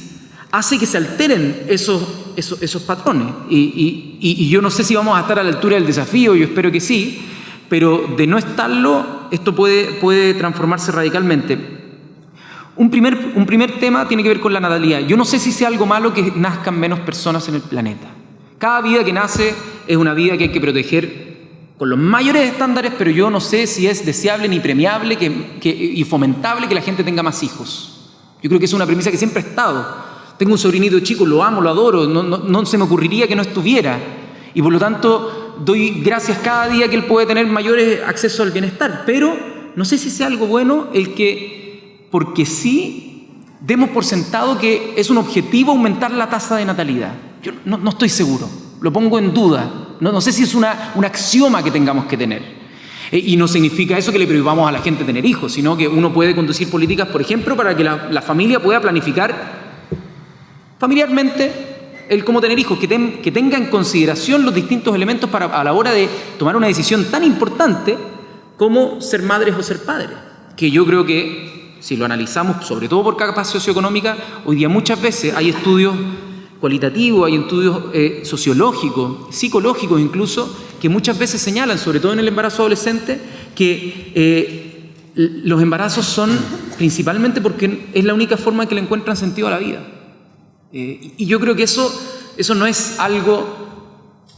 hace que se alteren esos, esos, esos patrones. Y, y, y yo no sé si vamos a estar a la altura del desafío, yo espero que sí, pero de no estarlo, esto puede, puede transformarse radicalmente. Un primer, un primer tema tiene que ver con la natalidad. Yo no sé si sea algo malo que nazcan menos personas en el planeta. Cada vida que nace es una vida que hay que proteger con los mayores estándares, pero yo no sé si es deseable ni premiable que, y fomentable que la gente tenga más hijos. Yo creo que es una premisa que siempre ha estado. Tengo un sobrinito chico, lo amo, lo adoro, no, se me ocurriría que no estuviera. Y por lo tanto, doy gracias cada día que él puede tener mayores acceso al bienestar, pero no sé si sea algo bueno el que, porque sí, demos por sentado que es un objetivo aumentar la tasa de natalidad. Yo no estoy seguro, lo pongo en duda, no, no sé si es una, un axioma que tengamos que tener. E, y no significa eso que le prohibamos a la gente tener hijos, sino que uno puede conducir políticas, por ejemplo, para que la, la familia pueda planificar familiarmente el cómo tener hijos, que, que, tenga en consideración los distintos elementos para, a la hora de tomar una decisión tan importante como ser madres o ser padres. Que yo creo que, si lo analizamos, sobre todo por capa socioeconómica, hoy día muchas veces hay estudios cualitativos, hay estudios eh, sociológicos, psicológicos incluso, que muchas veces señalan, sobre todo en el embarazo adolescente, que eh, los embarazos son principalmente porque es la única forma en que le encuentran sentido a la vida. Eh, y yo creo que eso, eso no es algo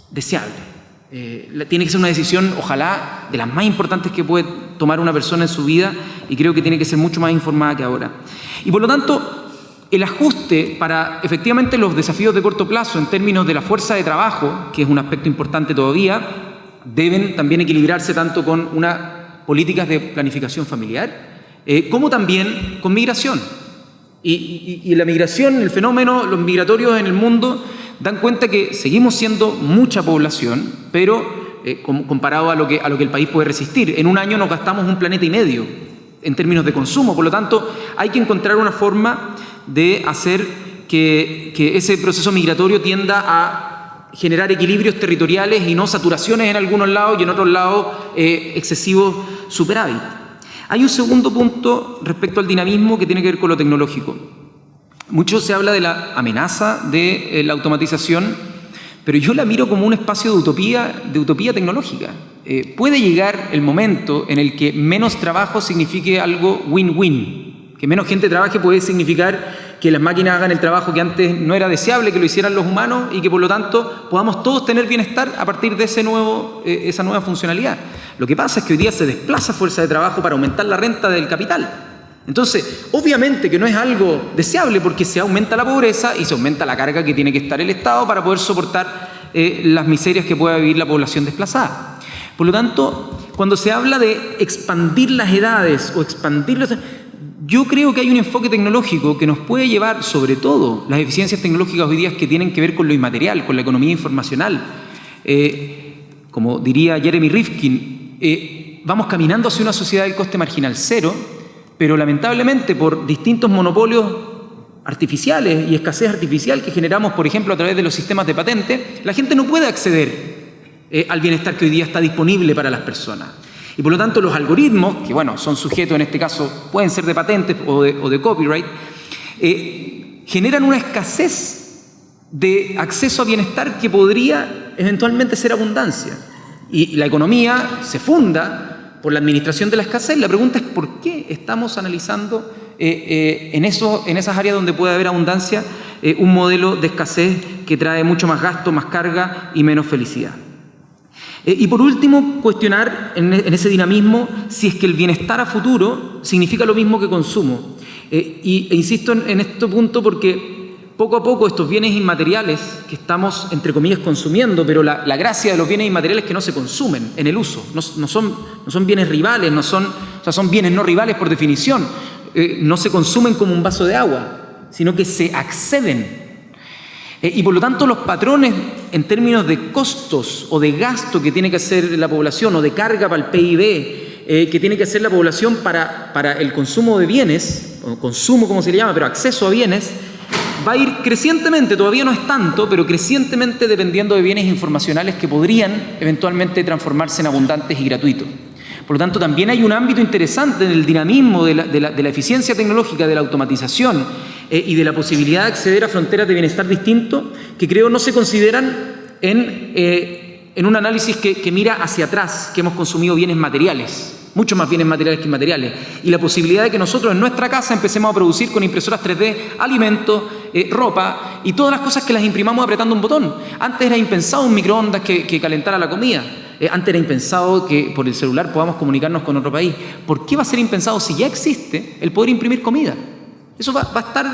deseable. Tiene que ser una decisión, ojalá, de las más importantes que puede tomar una persona en su vida y creo que tiene que ser mucho más informada que ahora. Y por lo tanto, el ajuste para efectivamente los desafíos de corto plazo en términos de la fuerza de trabajo, que es un aspecto importante todavía, deben también equilibrarse tanto con unas políticas de planificación familiar, eh, como también con migración. Y, la migración, el fenómeno, los migratorios en el mundo dan cuenta que seguimos siendo mucha población, pero eh, comparado a lo, que, a lo que el país puede resistir. En un año nos gastamos un planeta y medio en términos de consumo, por lo tanto hay que encontrar una forma de hacer que, ese proceso migratorio tienda a generar equilibrios territoriales y no saturaciones en algunos lados y en otros lados eh, excesivos superávit. Hay un segundo punto respecto al dinamismo que tiene que ver con lo tecnológico. Mucho se habla de la amenaza de eh, la automatización, pero yo la miro como un espacio de utopía, de utopía tecnológica. Eh, puede llegar el momento en el que menos trabajo signifique algo win-win. Que menos gente trabaje puede significar que las máquinas hagan el trabajo que antes no era deseable que lo hicieran los humanos y que por lo tanto podamos todos tener bienestar a partir de ese nuevo, eh, esa nueva funcionalidad. Lo que pasa es que hoy día se desplaza fuerza de trabajo para aumentar la renta del capital. Entonces, obviamente que no es algo deseable porque se aumenta la pobreza y se aumenta la carga que tiene que estar el Estado para poder soportar eh, las miserias que pueda vivir la población desplazada. Por lo tanto, cuando se habla de expandir las edades o expandir los... Yo creo que hay un enfoque tecnológico que nos puede llevar, sobre todo, las eficiencias tecnológicas hoy día que tienen que ver con lo inmaterial, con la economía informacional. Eh, como diría Jeremy Rifkin, eh, vamos caminando hacia una sociedad del coste marginal cero, pero lamentablemente por distintos monopolios artificiales y escasez artificial que generamos, por ejemplo, a través de los sistemas de patente, la gente no puede acceder eh, al bienestar que hoy día está disponible para las personas. Y por lo tanto los algoritmos, que bueno, son sujetos en este caso, pueden ser de patentes o de, copyright, eh, generan una escasez de acceso a bienestar que podría eventualmente ser abundancia. Y la economía se funda por la administración de la escasez. La pregunta es por qué estamos analizando eh, eh, en, eso, en esas áreas donde puede haber abundancia un modelo de escasez que trae mucho más gasto, más carga y menos felicidad. Eh, y por último, cuestionar en, ese dinamismo si es que el bienestar a futuro significa lo mismo que consumo. Eh, y, e insisto en, este punto porque poco a poco estos bienes inmateriales que estamos, entre comillas, consumiendo, pero la, gracia de los bienes inmateriales es que no se consumen en el uso, no, son, bienes rivales, no son, o sea, son bienes no rivales por definición, eh, no se consumen como un vaso de agua, sino que se acceden eh, y por lo tanto los patrones en términos de costos o de gasto que tiene que hacer la población o de carga para el PIB eh, que tiene que hacer la población para, para el consumo de bienes, o consumo como se le llama, pero acceso a bienes, va a ir crecientemente, todavía no es tanto, pero crecientemente dependiendo de bienes informacionales que podrían eventualmente transformarse en abundantes y gratuitos. Por lo tanto, también hay un ámbito interesante en el dinamismo de la, eficiencia tecnológica, de la automatización eh, y de la posibilidad de acceder a fronteras de bienestar distintos que creo no se consideran en, eh, un análisis que, mira hacia atrás, que hemos consumido bienes materiales, mucho más bienes materiales que inmateriales, y la posibilidad de que nosotros en nuestra casa empecemos a producir con impresoras 3D alimentos, eh, ropa y todas las cosas que las imprimamos apretando un botón. Antes era impensado un microondas que calentara la comida. Antes era impensado que por el celular podamos comunicarnos con otro país. ¿Por qué va a ser impensado si ya existe el poder imprimir comida? Eso va, a estar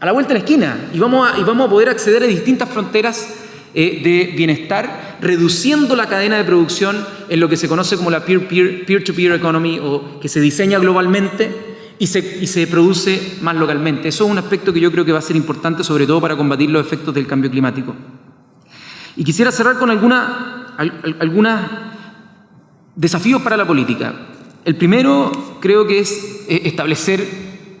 a la vuelta de la esquina y vamos a, poder acceder a distintas fronteras eh, de bienestar, reduciendo la cadena de producción en lo que se conoce como la peer-to-peer economy o que se diseña globalmente y se, produce más localmente. Eso es un aspecto que yo creo que va a ser importante, sobre todo para combatir los efectos del cambio climático. Y quisiera cerrar con algunos desafíos para la política. El primero creo que es eh, establecer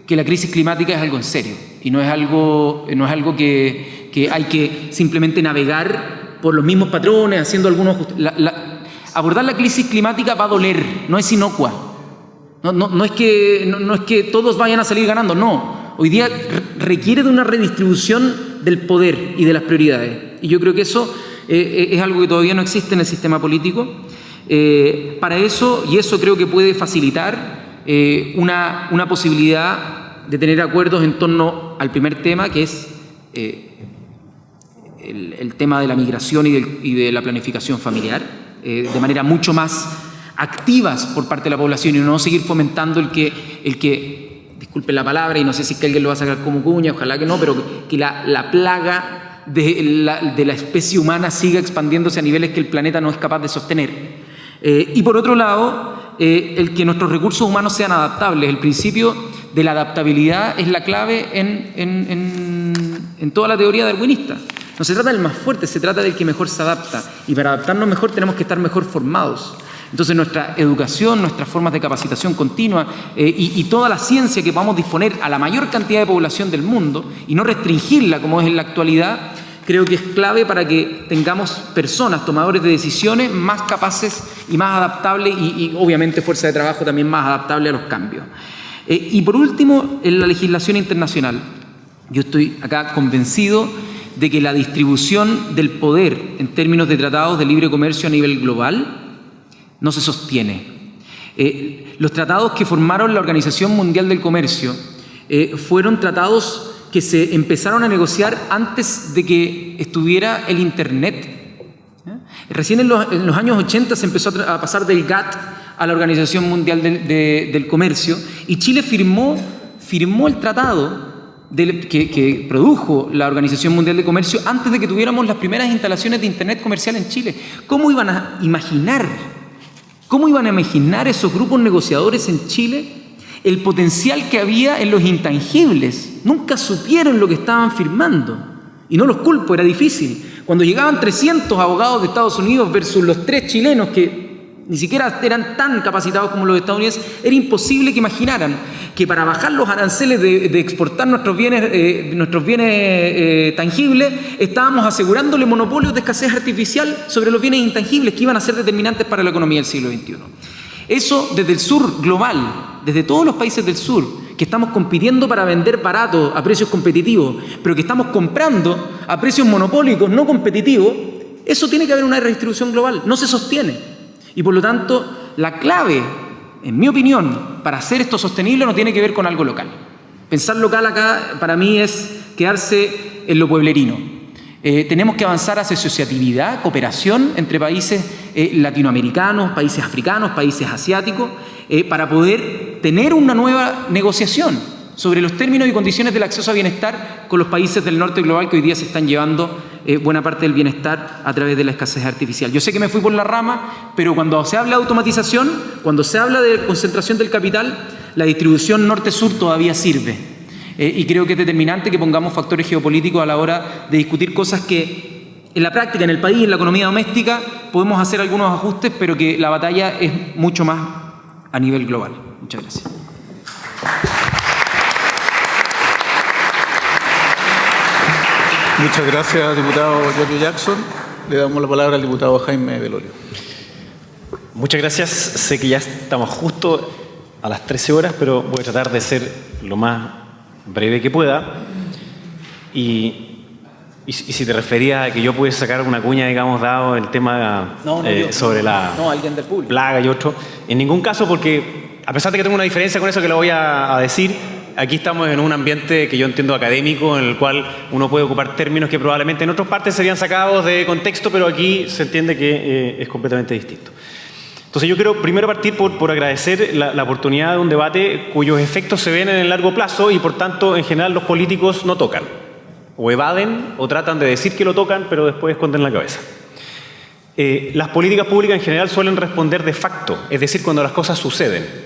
que la crisis climática es algo en serio y no es algo, no es algo que, que hay que simplemente navegar por los mismos patrones, haciendo algunos... abordar la crisis climática va a doler, no es inocua. No, no, no es que, no, es que todos vayan a salir ganando, no. Hoy día requiere de una redistribución del poder y de las prioridades. Y yo creo que eso eh, es algo que todavía no existe en el sistema político. Eh, para eso, y eso creo que puede facilitar eh, una, una, posibilidad de tener acuerdos en torno al primer tema, que es eh, el, tema de la migración y, de la planificación familiar, eh, de manera mucho más activas por parte de la población y no seguir fomentando el que, el que disculpe la palabra, y no sé si es que alguien lo va a sacar como cuña, ojalá que no, pero que la, la plaga de la, especie humana siga expandiéndose a niveles que el planeta no es capaz de sostener. y por otro lado, eh, el que nuestros recursos humanos sean adaptables. El principio de la adaptabilidad es la clave en, en, toda la teoría darwinista. No se trata del más fuerte, se trata del que mejor se adapta. Y para adaptarnos mejor tenemos que estar mejor formados. Entonces nuestra educación, nuestras formas de capacitación continua eh, y, toda la ciencia que podamos disponer a la mayor cantidad de población del mundo y no restringirla como es en la actualidad, creo que es clave para que tengamos personas, tomadores de decisiones, más capaces y más adaptables y, obviamente fuerza de trabajo también más adaptable a los cambios. Eh, y por último, en la legislación internacional. Yo estoy acá convencido de que la distribución del poder en términos de tratados de libre comercio a nivel global no se sostiene. Eh, los tratados que formaron la Organización Mundial del Comercio eh, fueron tratados que se empezaron a negociar antes de que estuviera el Internet. Recién en los, años 80 se empezó a pasar del GATT a la Organización Mundial del, Comercio y Chile firmó, firmó el tratado que, que, produjo la Organización Mundial de Comercio antes de que tuviéramos las primeras instalaciones de Internet comercial en Chile. ¿Cómo iban a imaginar, cómo iban a imaginar esos grupos negociadores en Chile el potencial que había en los intangibles? Nunca supieron lo que estaban firmando. Y no los culpo, era difícil. Cuando llegaban 300 abogados de Estados Unidos versus los tres chilenos que ni siquiera eran tan capacitados como los estadounidenses, era imposible que imaginaran que para bajar los aranceles de, exportar nuestros bienes, eh, nuestros bienes eh, tangibles, estábamos asegurándole monopolios de escasez artificial sobre los bienes intangibles que iban a ser determinantes para la economía del siglo XXI. Eso desde el sur global, desde todos los países del sur, que estamos compitiendo para vender barato a precios competitivos, pero que estamos comprando a precios monopólicos no competitivos, eso tiene que haber una redistribución global, no se sostiene. Y por lo tanto, la clave, en mi opinión, para hacer esto sostenible no tiene que ver con algo local. Pensar local acá para mí es quedarse en lo pueblerino. Eh, tenemos que avanzar hacia asociatividad, cooperación entre países eh, latinoamericanos, países africanos, países asiáticos, eh, para poder tener una nueva negociación sobre los términos y condiciones del acceso a bienestar con los países del norte global que hoy día se están llevando eh, buena parte del bienestar a través de la escasez artificial. Yo sé que me fui por la rama, pero cuando se habla de automatización, cuando se habla de concentración del capital, la distribución norte-sur todavía sirve. Eh, y creo que es determinante que pongamos factores geopolíticos a la hora de discutir cosas que en la práctica, en el país, en la economía doméstica, podemos hacer algunos ajustes, pero que la batalla es mucho más a nivel global. Muchas gracias. Muchas gracias, diputado Giorgio Jackson. Le damos la palabra al diputado Jaime Velorio. Muchas gracias. Sé que ya estamos justo a las 13 horas, pero voy a tratar de ser lo más breve que pueda. Y, si te refería a que yo pude sacar una cuña, digamos, dado el tema eh, sobre la plaga y otro, en ningún caso porque, a pesar de que tengo una diferencia con eso que le voy a decir, aquí estamos en un ambiente que yo entiendo académico, en el cual uno puede ocupar términos que probablemente en otras partes serían sacados de contexto, pero aquí se entiende que eh, es completamente distinto. Entonces yo quiero primero partir por, agradecer la, oportunidad de un debate cuyos efectos se ven en el largo plazo y por tanto en general los políticos no tocan. O evaden o tratan de decir que lo tocan, pero después esconden la cabeza. Eh, las políticas públicas en general suelen responder de facto, es decir, cuando las cosas suceden.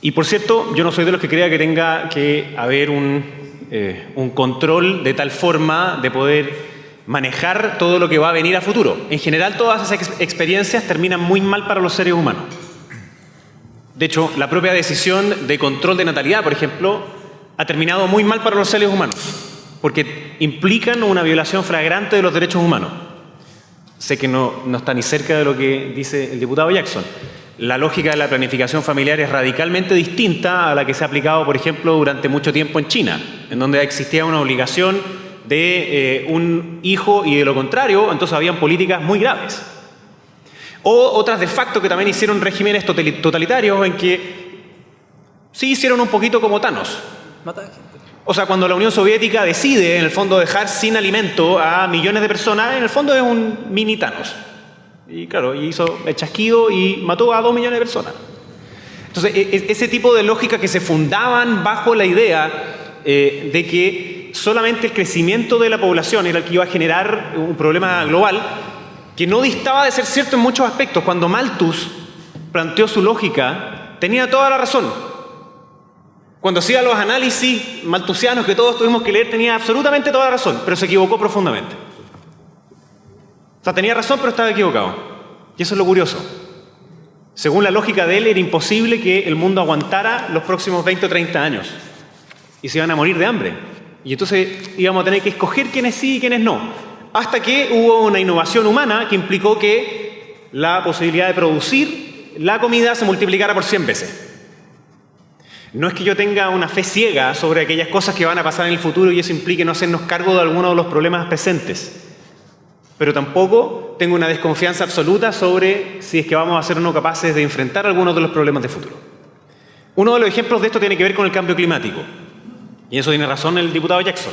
Y por cierto, yo no soy de los que crea que tenga que haber un, eh, un control de tal forma de poder manejar todo lo que va a venir a futuro. En general, todas esas experiencias terminan muy mal para los seres humanos. De hecho, la propia decisión de control de natalidad, por ejemplo, ha terminado muy mal para los seres humanos, porque implican una violación flagrante de los derechos humanos. Sé que no, no está ni cerca de lo que dice el diputado Jackson, la lógica de la planificación familiar es radicalmente distinta a la que se ha aplicado, por ejemplo, durante mucho tiempo en China, en donde existía una obligación de eh, un hijo y de lo contrario, entonces habían políticas muy graves. O otras de facto que también hicieron regímenes totalitarios en que sí hicieron un poquito como Thanos. O sea, cuando la Unión Soviética decide, en el fondo, dejar sin alimento a millones de personas, en el fondo es un mini Thanos. Y claro, hizo el chasquido y mató a dos millones de personas. Entonces, e, e, ese tipo de lógica que se fundaban bajo la idea eh, de que solamente el crecimiento de la población era el que iba a generar un problema global, que no distaba de ser cierto en muchos aspectos. Cuando Malthus planteó su lógica, tenía toda la razón. Cuando hacía los análisis malthusianos que todos tuvimos que leer, tenía absolutamente toda la razón, pero se equivocó profundamente tenía razón, pero estaba equivocado. Y eso es lo curioso. Según la lógica de él, era imposible que el mundo aguantara los próximos 20 o 30 años. Y se iban a morir de hambre. Y entonces íbamos a tener que escoger quiénes sí y quiénes no. Hasta que hubo una innovación humana que implicó que la posibilidad de producir la comida se multiplicara por 100 veces. No es que yo tenga una fe ciega sobre aquellas cosas que van a pasar en el futuro y eso implique no hacernos cargo de alguno de los problemas presentes pero tampoco tengo una desconfianza absoluta sobre si es que vamos a ser o no capaces de enfrentar algunos de los problemas de futuro. Uno de los ejemplos de esto tiene que ver con el cambio climático. Y eso tiene razón el diputado Jackson.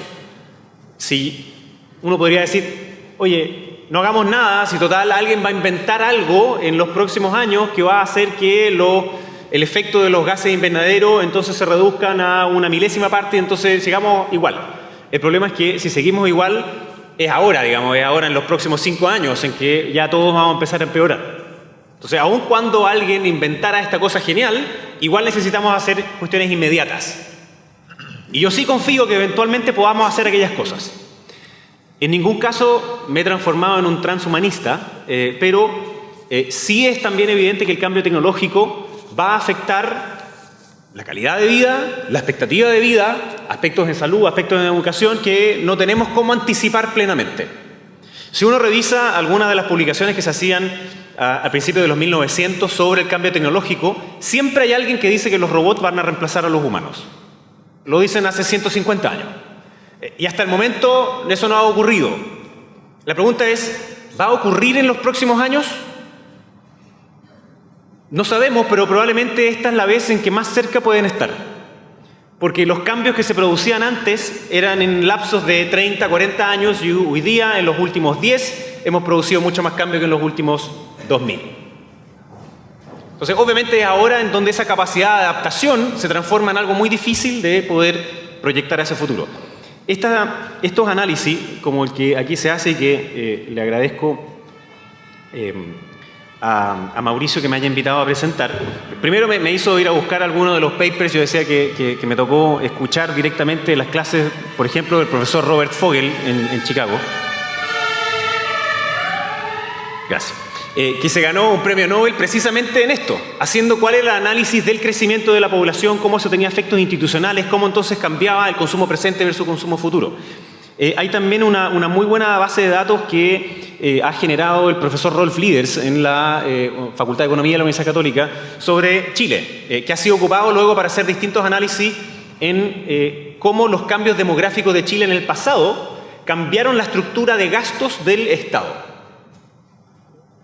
Si uno podría decir, oye, no hagamos nada si total alguien va a inventar algo en los próximos años que va a hacer que el efecto de los gases de invernadero entonces se reduzcan a una milésima parte entonces sigamos igual. El problema es que si seguimos igual es ahora, digamos, es ahora en los próximos cinco años en que ya todos vamos a empezar a empeorar. Entonces, aun cuando alguien inventara esta cosa genial, igual necesitamos hacer cuestiones inmediatas. Y yo sí confío que eventualmente podamos hacer aquellas cosas. En ningún caso me he transformado en un transhumanista, eh, pero eh, sí es también evidente que el cambio tecnológico va a afectar la calidad de vida, la expectativa de vida, aspectos de salud, aspectos de educación que no tenemos cómo anticipar plenamente. Si uno revisa algunas de las publicaciones que se hacían a, a principios de los 1900 sobre el cambio tecnológico, siempre hay alguien que dice que los robots van a reemplazar a los humanos. Lo dicen hace 150 años. Eh, y hasta el momento eso no ha ocurrido. La pregunta es, ¿va a ocurrir en los próximos años? No sabemos, pero probablemente esta es la vez en que más cerca pueden estar. Porque los cambios que se producían antes eran en lapsos de 30, 40 años y hoy día, en los últimos 10, hemos producido mucho más cambio que en los últimos 2000. Entonces, obviamente es ahora en donde esa capacidad de adaptación se transforma en algo muy difícil de poder proyectar a ese futuro. estos análisis, como el que aquí se hace y que eh, le agradezco eh, a, Mauricio que me haya invitado a presentar. Primero me, hizo ir a buscar algunos de los papers, yo decía que, me tocó escuchar directamente las clases, por ejemplo, del profesor Robert Fogel en, Chicago. Gracias. Eh, que se ganó un premio Nobel precisamente en esto, haciendo cuál era el análisis del crecimiento de la población, cómo eso tenía efectos institucionales, cómo entonces cambiaba el consumo presente versus consumo futuro. Eh, hay también una, muy buena base de datos que eh, ha generado el profesor Rolf Lieders en la eh, Facultad de Economía de la Universidad Católica sobre Chile, que ha sido ocupado luego para hacer distintos análisis en cómo los cambios demográficos de Chile en el pasado cambiaron la estructura de gastos del Estado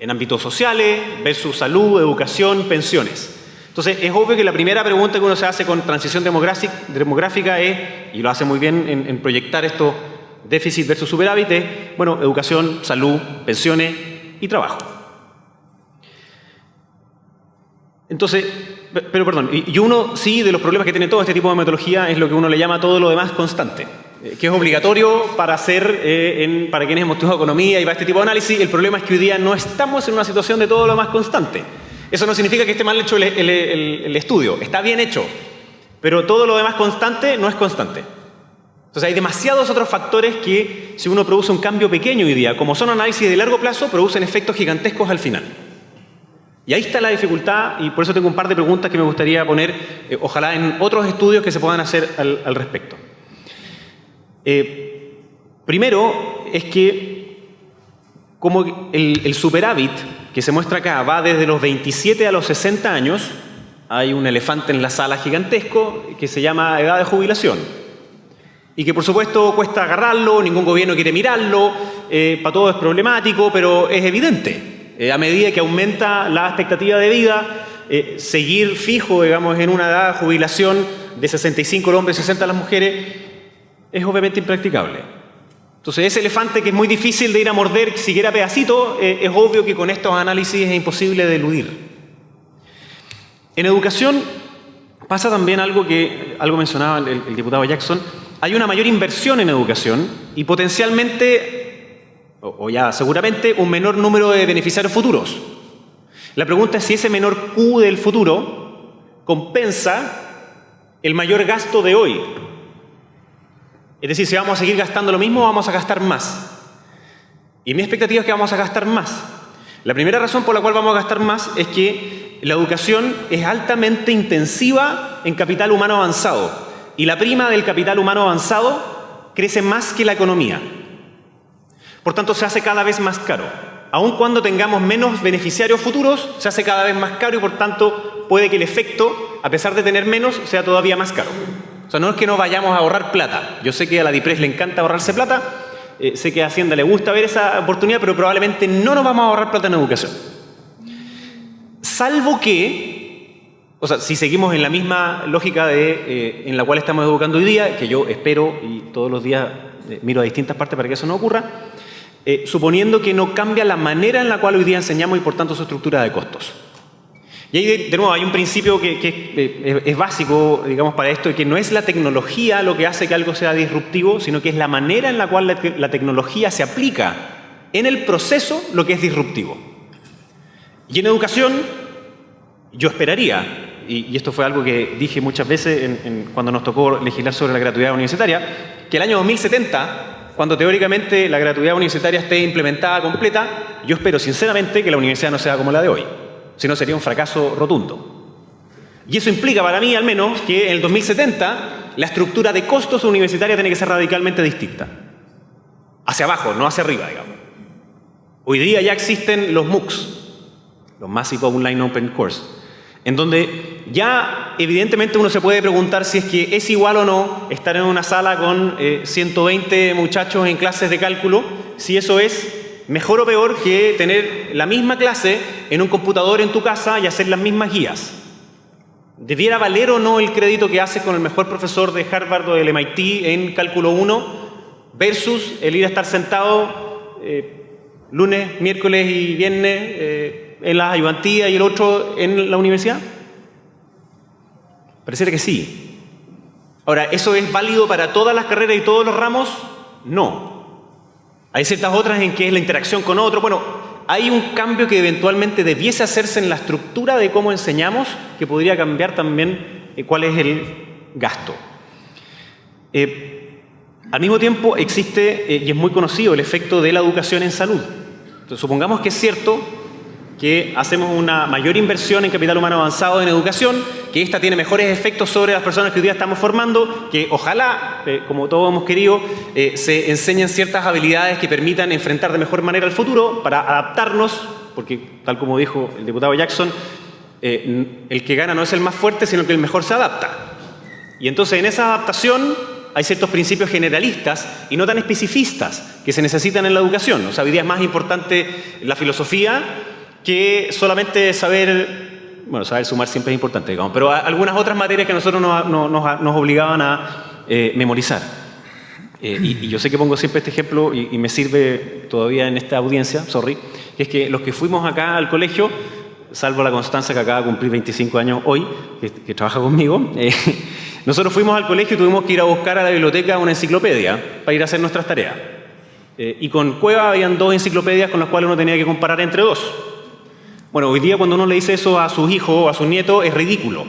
en ámbitos sociales versus salud, educación, pensiones. Entonces, es obvio que la primera pregunta que uno se hace con transición demográfica es, y lo hace muy bien en, en proyectar esto déficit versus superávit bueno, educación, salud, pensiones y trabajo. Entonces, pero perdón, y uno sí de los problemas que tiene todo este tipo de metodología es lo que uno le llama todo lo demás constante, eh, que es obligatorio para hacer, eh, para quienes hemos estudiado economía y para este tipo de análisis, el problema es que hoy día no estamos en una situación de todo lo más constante. Eso no significa que esté mal hecho el estudio, está bien hecho, pero todo lo demás constante no es constante. Entonces hay demasiados otros factores que si uno produce un cambio pequeño hoy día, como son análisis de largo plazo, producen efectos gigantescos al final. Y ahí está la dificultad y por eso tengo un par de preguntas que me gustaría poner, eh, ojalá en otros estudios que se puedan hacer al, respecto. Eh, primero es que como el, el superávit que se muestra acá va desde los 27 a los 60 años, hay un elefante en la sala gigantesco que se llama edad de jubilación y que por supuesto cuesta agarrarlo, ningún gobierno quiere mirarlo, eh, para todo es problemático, pero es evidente. Eh, a medida que aumenta la expectativa de vida, eh, seguir fijo, digamos, en una edad de jubilación de 65 los hombres y 60 las mujeres, es obviamente impracticable. Entonces, ese elefante que es muy difícil de ir a morder siquiera pedacito, es obvio que con estos análisis es imposible de eludir. En educación pasa también algo que algo mencionaba el diputado Jackson, hay una mayor inversión en educación y potencialmente, o, ya seguramente, un menor número de beneficiarios futuros. La pregunta es si ese menor Q del futuro compensa el mayor gasto de hoy. Es decir, si vamos a seguir gastando lo mismo, vamos a gastar más. Y mi expectativa es que vamos a gastar más. La primera razón por la cual vamos a gastar más es que la educación es altamente intensiva en capital humano avanzado. Y la prima del capital humano avanzado crece más que la economía. Por tanto, se hace cada vez más caro. Aun cuando tengamos menos beneficiarios futuros, se hace cada vez más caro y por tanto puede que el efecto, a pesar de tener menos, sea todavía más caro. O sea, no es que no vayamos a ahorrar plata. Yo sé que a la DIPRES le encanta ahorrarse plata, eh, sé que a Hacienda le gusta ver esa oportunidad, pero probablemente no nos vamos a ahorrar plata en educación. Salvo que o sea, si seguimos en la misma lógica de, eh, en la cual estamos educando hoy día, que yo espero y todos los días eh, miro a distintas partes para que eso no ocurra, eh, suponiendo que no cambia la manera en la cual hoy día enseñamos y por tanto su estructura de costos. Y ahí, de, nuevo, hay un principio que, eh, es, básico, digamos, para esto, que no es la tecnología lo que hace que algo sea disruptivo, sino que es la manera en la cual la, tecnología se aplica en el proceso lo que es disruptivo. Y en educación, yo esperaría, y, esto fue algo que dije muchas veces cuando nos tocó legislar sobre la gratuidad universitaria, que el año 2070, cuando teóricamente la gratuidad universitaria esté implementada completa, yo espero sinceramente que la universidad no sea como la de hoy si no sería un fracaso rotundo. Y eso implica para mí al menos que en el 2070 la estructura de costos universitaria tiene que ser radicalmente distinta. Hacia abajo, no hacia arriba, digamos. Hoy día ya existen los MOOCs, los Massive Online Open Course, en donde ya evidentemente uno se puede preguntar si es que es igual o no estar en una sala con 120 eh, muchachos en clases de cálculo, si eso es mejor o peor que tener la misma clase en un computador en tu casa y hacer las mismas guías. ¿Debiera valer o no el crédito que haces con el mejor profesor de Harvard o del MIT en cálculo 1 versus el ir a estar sentado eh, lunes, miércoles y viernes eh, en la ayudantía y el otro en la universidad? Pareciera que sí. Ahora, ¿eso es válido para todas las carreras y todos los ramos? No. Hay ciertas otras en que es la interacción con otro. Bueno, hay un cambio que eventualmente debiese hacerse en la estructura de cómo enseñamos, que podría cambiar también eh, cuál es el gasto. Eh, al mismo tiempo existe, eh, y es muy conocido, el efecto de la educación en salud. Entonces, supongamos que es cierto que hacemos una mayor inversión en capital humano avanzado en educación, que esta tiene mejores efectos sobre las personas que hoy día estamos formando, que ojalá, eh, como todos hemos querido, eh, se enseñen ciertas habilidades que permitan enfrentar de mejor manera el futuro para adaptarnos, porque tal como dijo el diputado Jackson, eh, el que gana no es el más fuerte, sino que el mejor se adapta. Y entonces en esa adaptación hay ciertos principios generalistas y no tan especificistas que se necesitan en la educación. O sea, hoy día es más importante la filosofía que solamente saber, bueno, saber sumar siempre es importante, digamos, pero algunas otras materias que nosotros nos, nos, obligaban a eh, memorizar. Eh, y, yo sé que pongo siempre este ejemplo y, me sirve todavía en esta audiencia, sorry, que es que los que fuimos acá al colegio, salvo la Constanza que acaba de cumplir 25 años hoy, que, trabaja conmigo, eh, <laughs> nosotros fuimos al colegio y tuvimos que ir a buscar a la biblioteca una enciclopedia para ir a hacer nuestras tareas. y con Cueva habían dos enciclopedias con las cuales uno tenía que comparar entre dos. Bueno, hoy día cuando uno le dice eso a sus hijos o a sus nietos es ridículo.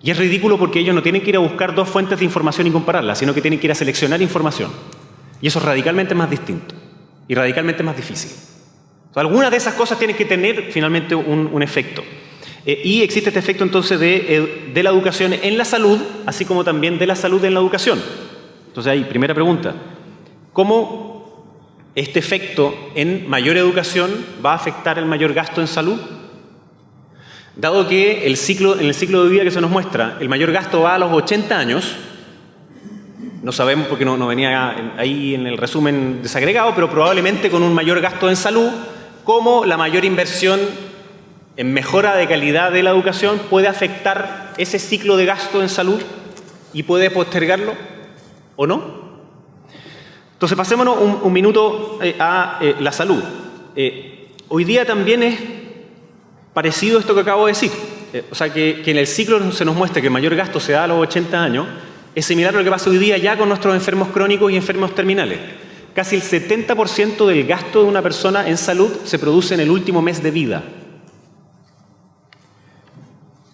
Y es ridículo porque ellos no tienen que ir a buscar dos fuentes de información y compararlas, sino que tienen que ir a seleccionar información. Y eso es radicalmente más distinto y radicalmente más difícil. algunas de esas cosas tienen que tener finalmente un, efecto. Eh, y existe este efecto entonces de, eh, de la educación en la salud, así como también de la salud en la educación. Entonces ahí, primera pregunta, ¿cómo este efecto en mayor educación va a afectar el mayor gasto en salud? Dado que el ciclo, en el ciclo de vida que se nos muestra, el mayor gasto va a los 80 años, no sabemos porque no, no venía ahí en el resumen desagregado, pero probablemente con un mayor gasto en salud, como la mayor inversión en mejora de calidad de la educación puede afectar ese ciclo de gasto en salud y puede postergarlo o no. Entonces, pasémonos un, minuto eh, a eh, la salud. Eh, hoy día también es parecido a esto que acabo de decir. o sea, que, en el ciclo se nos muestra que el mayor gasto se da a los 80 años, es similar a lo que pasa hoy día ya con nuestros enfermos crónicos y enfermos terminales. Casi el 70% del gasto de una persona en salud se produce en el último mes de vida.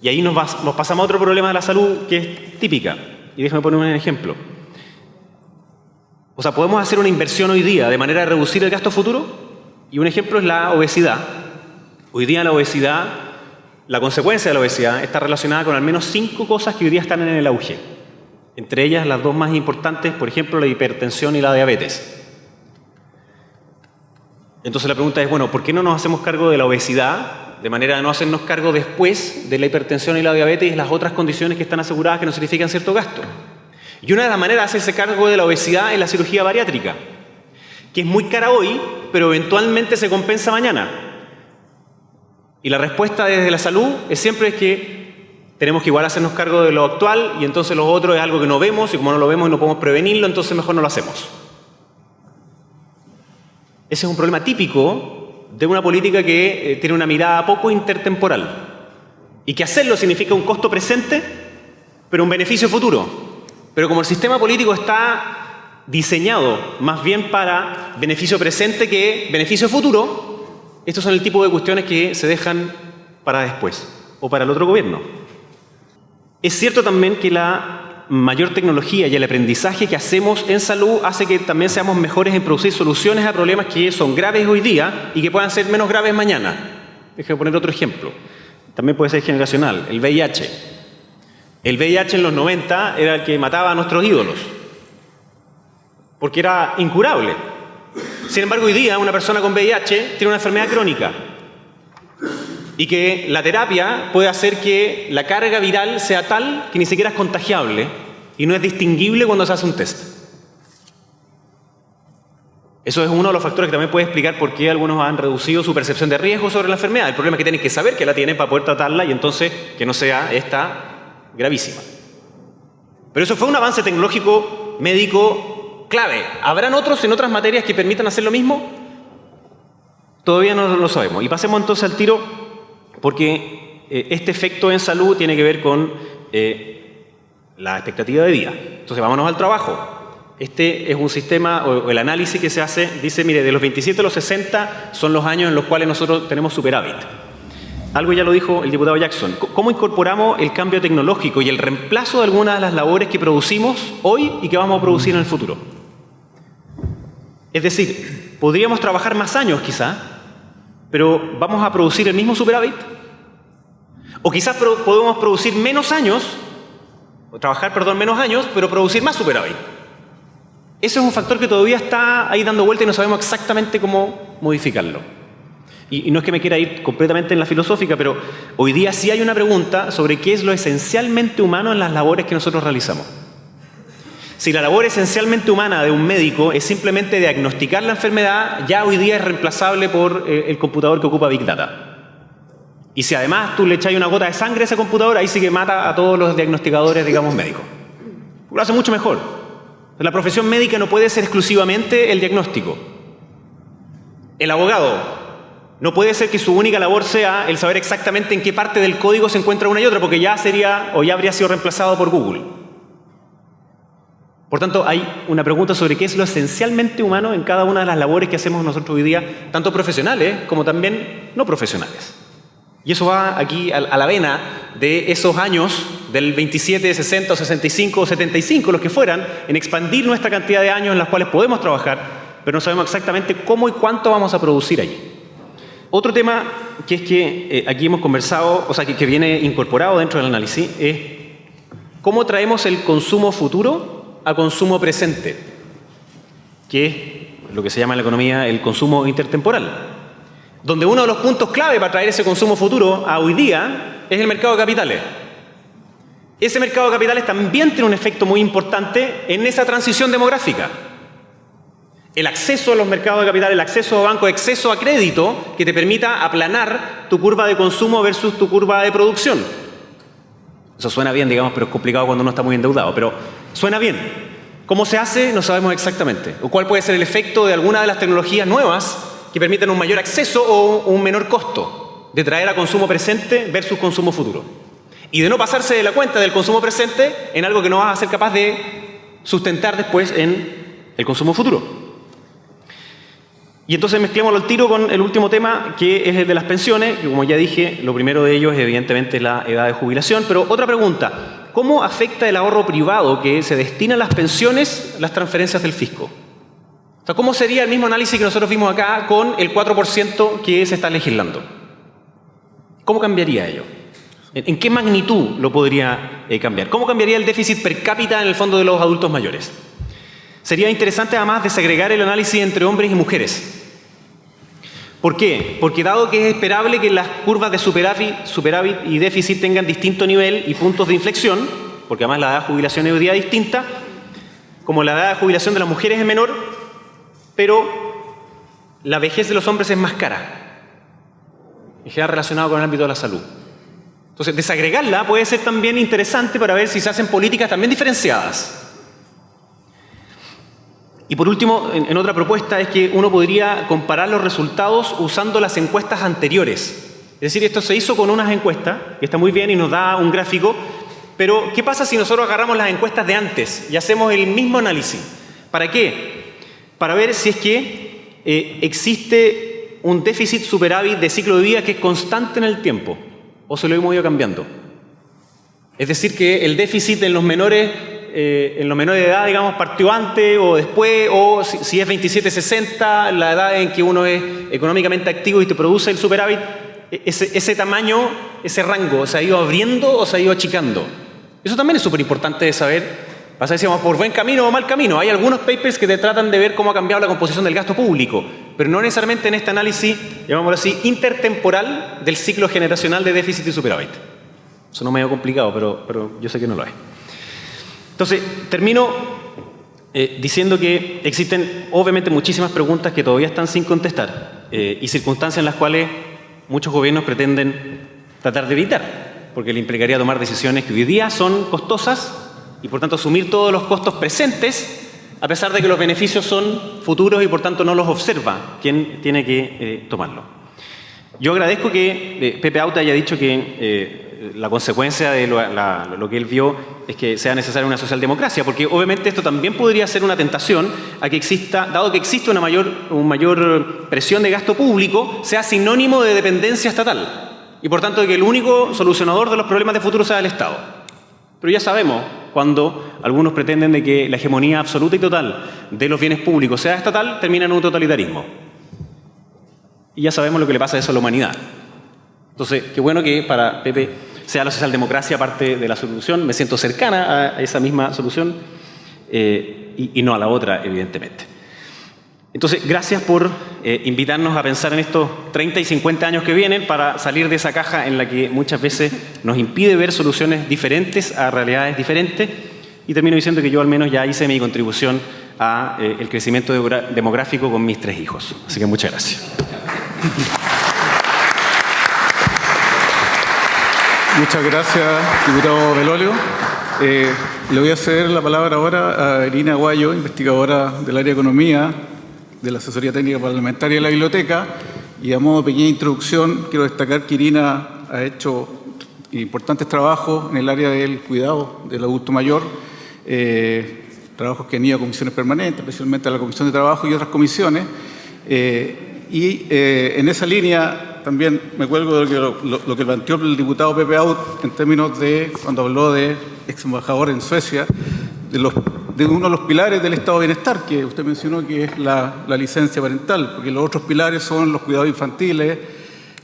Y ahí nos, nos pasamos a otro problema de la salud que es típica. Y déjame poner un ejemplo. O sea, podemos hacer una inversión hoy día de manera de reducir el gasto futuro. Y un ejemplo es la obesidad. Hoy día la obesidad, la consecuencia de la obesidad está relacionada con al menos cinco cosas que hoy día están en el auge. Entre ellas las dos más importantes, por ejemplo, la hipertensión y la diabetes. Entonces la pregunta es, bueno, ¿por qué no nos hacemos cargo de la obesidad de manera de no hacernos cargo después de la hipertensión y la diabetes y las otras condiciones que están aseguradas que nos significan cierto gasto? Y una de las maneras de hacerse cargo de la obesidad es la cirugía bariátrica, que es muy cara hoy, pero eventualmente se compensa mañana. Y la respuesta desde la salud es siempre es que tenemos que igual hacernos cargo de lo actual y entonces lo otro es algo que no vemos y como no lo vemos y no podemos prevenirlo, entonces mejor no lo hacemos. Ese es un problema típico de una política que eh, tiene una mirada poco intertemporal y que hacerlo significa un costo presente, pero un beneficio futuro. Pero como el sistema político está diseñado más bien para beneficio presente que beneficio futuro, estos son el tipo de cuestiones que se dejan para después o para el otro gobierno. Es cierto también que la mayor tecnología y el aprendizaje que hacemos en salud hace que también seamos mejores en producir soluciones a problemas que son graves hoy día y que puedan ser menos graves mañana. Déjeme poner otro ejemplo. También puede ser generacional. El VIH. El VIH en los 90 era el que mataba a nuestros ídolos. Porque era incurable. Sin embargo, hoy día una persona con VIH tiene una enfermedad crónica y que la terapia puede hacer que la carga viral sea tal que ni siquiera es contagiable y no es distinguible cuando se hace un test. Eso es uno de los factores que también puede explicar por qué algunos han reducido su percepción de riesgo sobre la enfermedad. El problema es que tienen que saber que la tienen para poder tratarla y entonces que no sea esta gravísima. Pero eso fue un avance tecnológico médico clave. ¿Habrán otros en otras materias que permitan hacer lo mismo? Todavía no lo sabemos. Y pasemos entonces al tiro porque eh, este efecto en salud tiene que ver con eh, la expectativa de vida. Entonces, vámonos al trabajo. Este es un sistema, o el análisis que se hace, dice, mire, de los 27 a los 60 son los años en los cuales nosotros tenemos superávit. Algo ya lo dijo el diputado Jackson. ¿Cómo incorporamos el cambio tecnológico y el reemplazo de algunas de las labores que producimos hoy y que vamos a producir en el futuro? Es decir, podríamos trabajar más años quizá, pero ¿vamos a producir el mismo superávit? O quizás podemos producir menos años, o trabajar, perdón, menos años, pero producir más superávit. Ese es un factor que todavía está ahí dando vuelta y no sabemos exactamente cómo modificarlo. Y, no es que me quiera ir completamente en la filosófica, pero hoy día sí hay una pregunta sobre qué es lo esencialmente humano en las labores que nosotros realizamos. Si la labor esencialmente humana de un médico es simplemente diagnosticar la enfermedad, ya hoy día es reemplazable por eh, el computador que ocupa Big Data. Y si además tú le echas una gota de sangre a ese computador, ahí sí que mata a todos los diagnosticadores, digamos, médicos. Lo hace mucho mejor. La profesión médica no puede ser exclusivamente el diagnóstico. El abogado no puede ser que su única labor sea el saber exactamente en qué parte del código se encuentra una y otra, porque ya sería o ya habría sido reemplazado por Google. Por tanto, hay una pregunta sobre qué es lo esencialmente humano en cada una de las labores que hacemos nosotros hoy día, tanto profesionales como también no profesionales. Y eso va aquí a la vena de esos años del 27, 60, 65 o 75, los que fueran, en expandir nuestra cantidad de años en los cuales podemos trabajar, pero no sabemos exactamente cómo y cuánto vamos a producir allí. Otro tema que es que eh, aquí hemos conversado, o sea, que, que viene incorporado dentro del análisis, es cómo traemos el consumo futuro a consumo presente, que es lo que se llama en la economía el consumo intertemporal donde uno de los puntos clave para traer ese consumo futuro a hoy día es el mercado de capitales. Ese mercado de capitales también tiene un efecto muy importante en esa transición demográfica. El acceso a los mercados de capital, el acceso a banco, acceso a crédito que te permita aplanar tu curva de consumo versus tu curva de producción. Eso suena bien, digamos, pero es complicado cuando uno está muy endeudado, pero suena bien. ¿Cómo se hace? No sabemos exactamente. ¿O cuál puede ser el efecto de alguna de las tecnologías nuevas que permitan un mayor acceso o un menor costo de traer a consumo presente versus consumo futuro. Y de no pasarse de la cuenta del consumo presente en algo que no vas a ser capaz de sustentar después en el consumo futuro. Y entonces mezclemos el tiro con el último tema, que es el de las pensiones, que como ya dije, lo primero de ellos es evidentemente la edad de jubilación, pero otra pregunta, ¿cómo afecta el ahorro privado que se destina a las pensiones las transferencias del fisco? O sea, ¿cómo sería el mismo análisis que nosotros vimos acá con el 4% que se está legislando? ¿Cómo cambiaría ello? ¿En qué magnitud lo podría eh, cambiar? ¿Cómo cambiaría el déficit per cápita en el fondo de los adultos mayores? Sería interesante además desagregar el análisis entre hombres y mujeres. ¿Por qué? Porque dado que es esperable que las curvas de superávit, superávit y déficit tengan distinto nivel y puntos de inflexión, porque además la edad de jubilación es hoy día distinta, como la edad de jubilación de las mujeres es menor, pero la vejez de los hombres es más cara. Y queda relacionado con el ámbito de la salud. Entonces, desagregarla puede ser también interesante para ver si se hacen políticas también diferenciadas. Y por último, en, otra propuesta es que uno podría comparar los resultados usando las encuestas anteriores. Es decir, esto se hizo con unas encuestas, que está muy bien y nos da un gráfico, pero ¿qué pasa si nosotros agarramos las encuestas de antes y hacemos el mismo análisis? ¿Para qué? Para ver si es que eh, existe un déficit superávit de ciclo de vida que es constante en el tiempo o se lo hemos ido cambiando. Es decir, que el déficit en los menores, eh, en los menores de edad, digamos, partió antes o después, o si, es 27-60, la edad en que uno es económicamente activo y te produce el superávit, e, ese, tamaño, ese rango, ¿se ha ido abriendo o se ha ido achicando? Eso también es súper importante de saber. Pasa decíamos por buen camino o mal camino. Hay algunos papers que te tratan de ver cómo ha cambiado la composición del gasto público, pero no necesariamente en este análisis, llamémoslo así, intertemporal del ciclo generacional de déficit y superávit. Suena medio complicado, pero, pero yo sé que no lo es. Entonces, termino eh, diciendo que existen obviamente muchísimas preguntas que todavía están sin contestar eh, y circunstancias en las cuales muchos gobiernos pretenden tratar de evitar, porque le implicaría tomar decisiones que hoy día son costosas y por tanto asumir todos los costos presentes a pesar de que los beneficios son futuros y por tanto no los observa quien tiene que eh, tomarlo. Yo agradezco que Pepe Auta haya dicho que la consecuencia de lo, que él vio es que sea necesaria una socialdemocracia, porque obviamente esto también podría ser una tentación a que exista, dado que existe una mayor, presión de gasto público, sea sinónimo de dependencia estatal y por tanto que el único solucionador de los problemas de futuro sea el Estado. Pero ya sabemos cuando algunos pretenden de que la hegemonía absoluta y total de los bienes públicos sea estatal, termina en un totalitarismo. Y ya sabemos lo que le pasa a eso a la humanidad. Entonces, qué bueno que para Pepe sea la socialdemocracia parte de la solución, me siento cercana a esa misma solución eh, y, no a la otra, evidentemente. Entonces, gracias por eh, invitarnos a pensar en estos 30 y 50 años que vienen para salir de esa caja en la que muchas veces nos impide ver soluciones diferentes a realidades diferentes. Y termino diciendo que yo al menos ya hice mi contribución a eh, el crecimiento demográfico con mis tres hijos. Así que muchas gracias. Muchas gracias, diputado Belolio. Eh, le voy a ceder la palabra ahora a Irina Guayo, investigadora del área de economía de la Asesoría Técnica Parlamentaria de la Biblioteca. Y a modo de pequeña introducción, quiero destacar que Irina ha hecho importantes trabajos en el área del cuidado del adulto mayor, eh, trabajos que han ido a comisiones permanentes, especialmente a la Comisión de Trabajo y otras comisiones. Eh, y en esa línea también me cuelgo de lo, que planteó el diputado Pepe Out en términos de, cuando habló de ex embajador en Suecia, de uno de los pilares del estado de bienestar, que usted mencionó que es la, licencia parental, porque los otros pilares son los cuidados infantiles,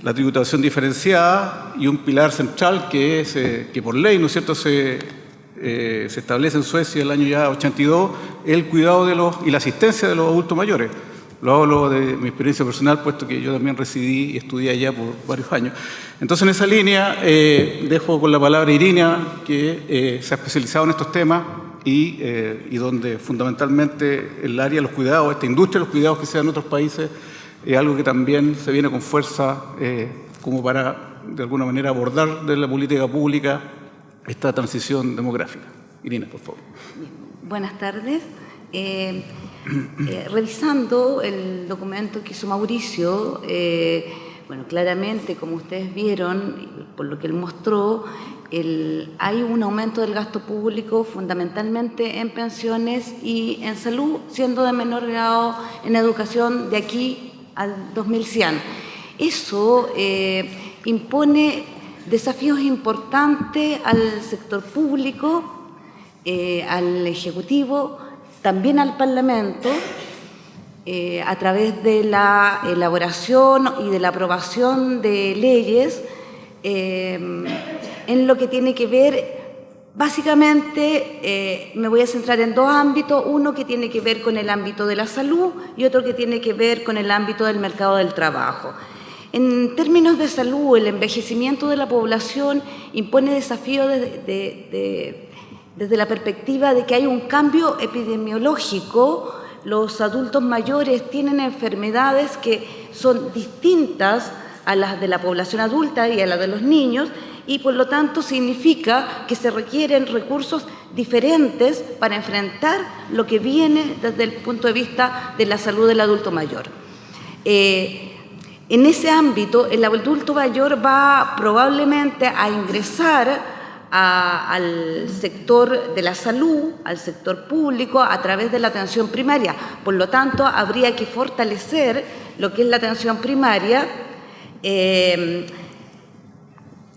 la tributación diferenciada y un pilar central que es eh, que por ley, ¿no es cierto?, se, eh, se establece en Suecia el año ya 82, el cuidado de los y la asistencia de los adultos mayores. Lo hablo de mi experiencia personal, puesto que yo también residí y estudié allá por varios años. Entonces, en esa línea, eh, dejo con la palabra Irina, que eh, se ha especializado en estos temas y, eh, donde fundamentalmente el área de los cuidados, esta industria de los cuidados que se da en otros países, es algo que también se viene con fuerza como para, de alguna manera, abordar de la política pública esta transición demográfica. Irina, por favor. Buenas tardes. Eh, revisando el documento que hizo Mauricio, eh, bueno, claramente, como ustedes vieron, por lo que él mostró, hay un aumento del gasto público fundamentalmente en pensiones y en salud, siendo de menor grado en educación de aquí al 2100. Eso eh, impone desafíos importantes al sector público, al Ejecutivo, también al Parlamento eh, a través de la elaboración y de la aprobación de leyes eh, en lo que tiene que ver, básicamente eh, me voy a centrar en dos ámbitos, uno que tiene que ver con el ámbito de la salud y otro que tiene que ver con el ámbito del mercado del trabajo. En términos de salud, el envejecimiento de la población impone desafíos de desde la perspectiva de que hay un cambio epidemiológico, los adultos mayores tienen enfermedades que son distintas a las de la población adulta y a las de los niños y por lo tanto significa que se requieren recursos diferentes para enfrentar lo que viene desde el punto de vista de la salud del adulto mayor. Eh, en ese ámbito, el adulto mayor va probablemente a ingresar al sector de la salud, al sector público, a través de la atención primaria. Por lo tanto, habría que fortalecer lo que es la atención primaria eh,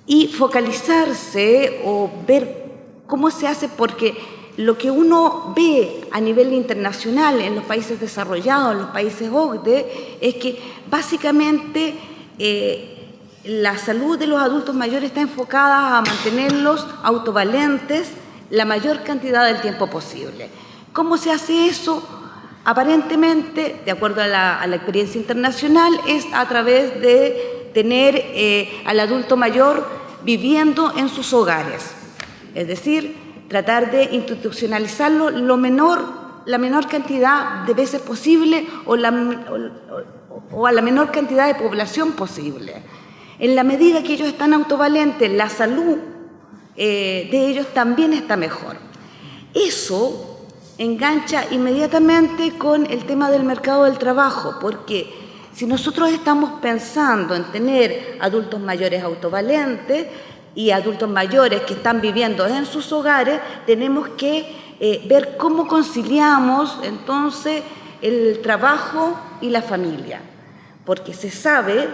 y focalizarse o ver cómo se hace, porque lo que uno ve a nivel internacional en los países desarrollados, en los países OCDE, es que básicamente eh, la salud de los adultos mayores está enfocada a mantenerlos autovalentes la mayor cantidad del tiempo posible. ¿Cómo se hace eso? Aparentemente, de acuerdo a la, experiencia internacional, es a través de tener eh, al adulto mayor viviendo en sus hogares. Es decir, tratar de institucionalizarlo lo menor, la menor cantidad de veces posible o, a la menor cantidad de población posible. En la medida que ellos están autovalentes, la salud eh, de ellos también está mejor. Eso engancha inmediatamente con el tema del mercado del trabajo, porque si nosotros estamos pensando en tener adultos mayores autovalentes, y adultos mayores que están viviendo en sus hogares, tenemos que eh, ver cómo conciliamos entonces el trabajo y la familia, porque se sabe,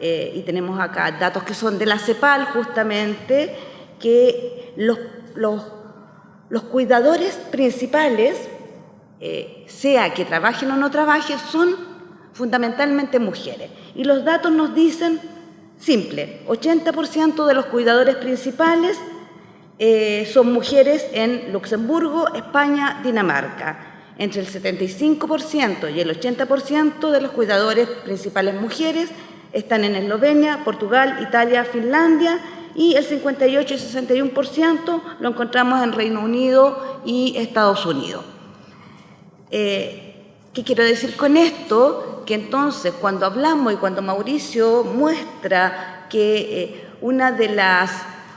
eh, y tenemos acá datos que son de la CEPAL justamente, que los, los, cuidadores principales, eh, sea que trabajen o no trabajen, son fundamentalmente mujeres. Y los datos nos dicen Simple, 80% de los cuidadores principales eh, son mujeres en Luxemburgo, España, Dinamarca. Entre el 75% y el 80% de los cuidadores principales mujeres están en Eslovenia, Portugal, Italia, Finlandia y el 58 y 61% lo encontramos en Reino Unido y Estados Unidos. Eh, ¿Qué quiero decir con esto? que entonces cuando hablamos y cuando Mauricio muestra que eh, una de las,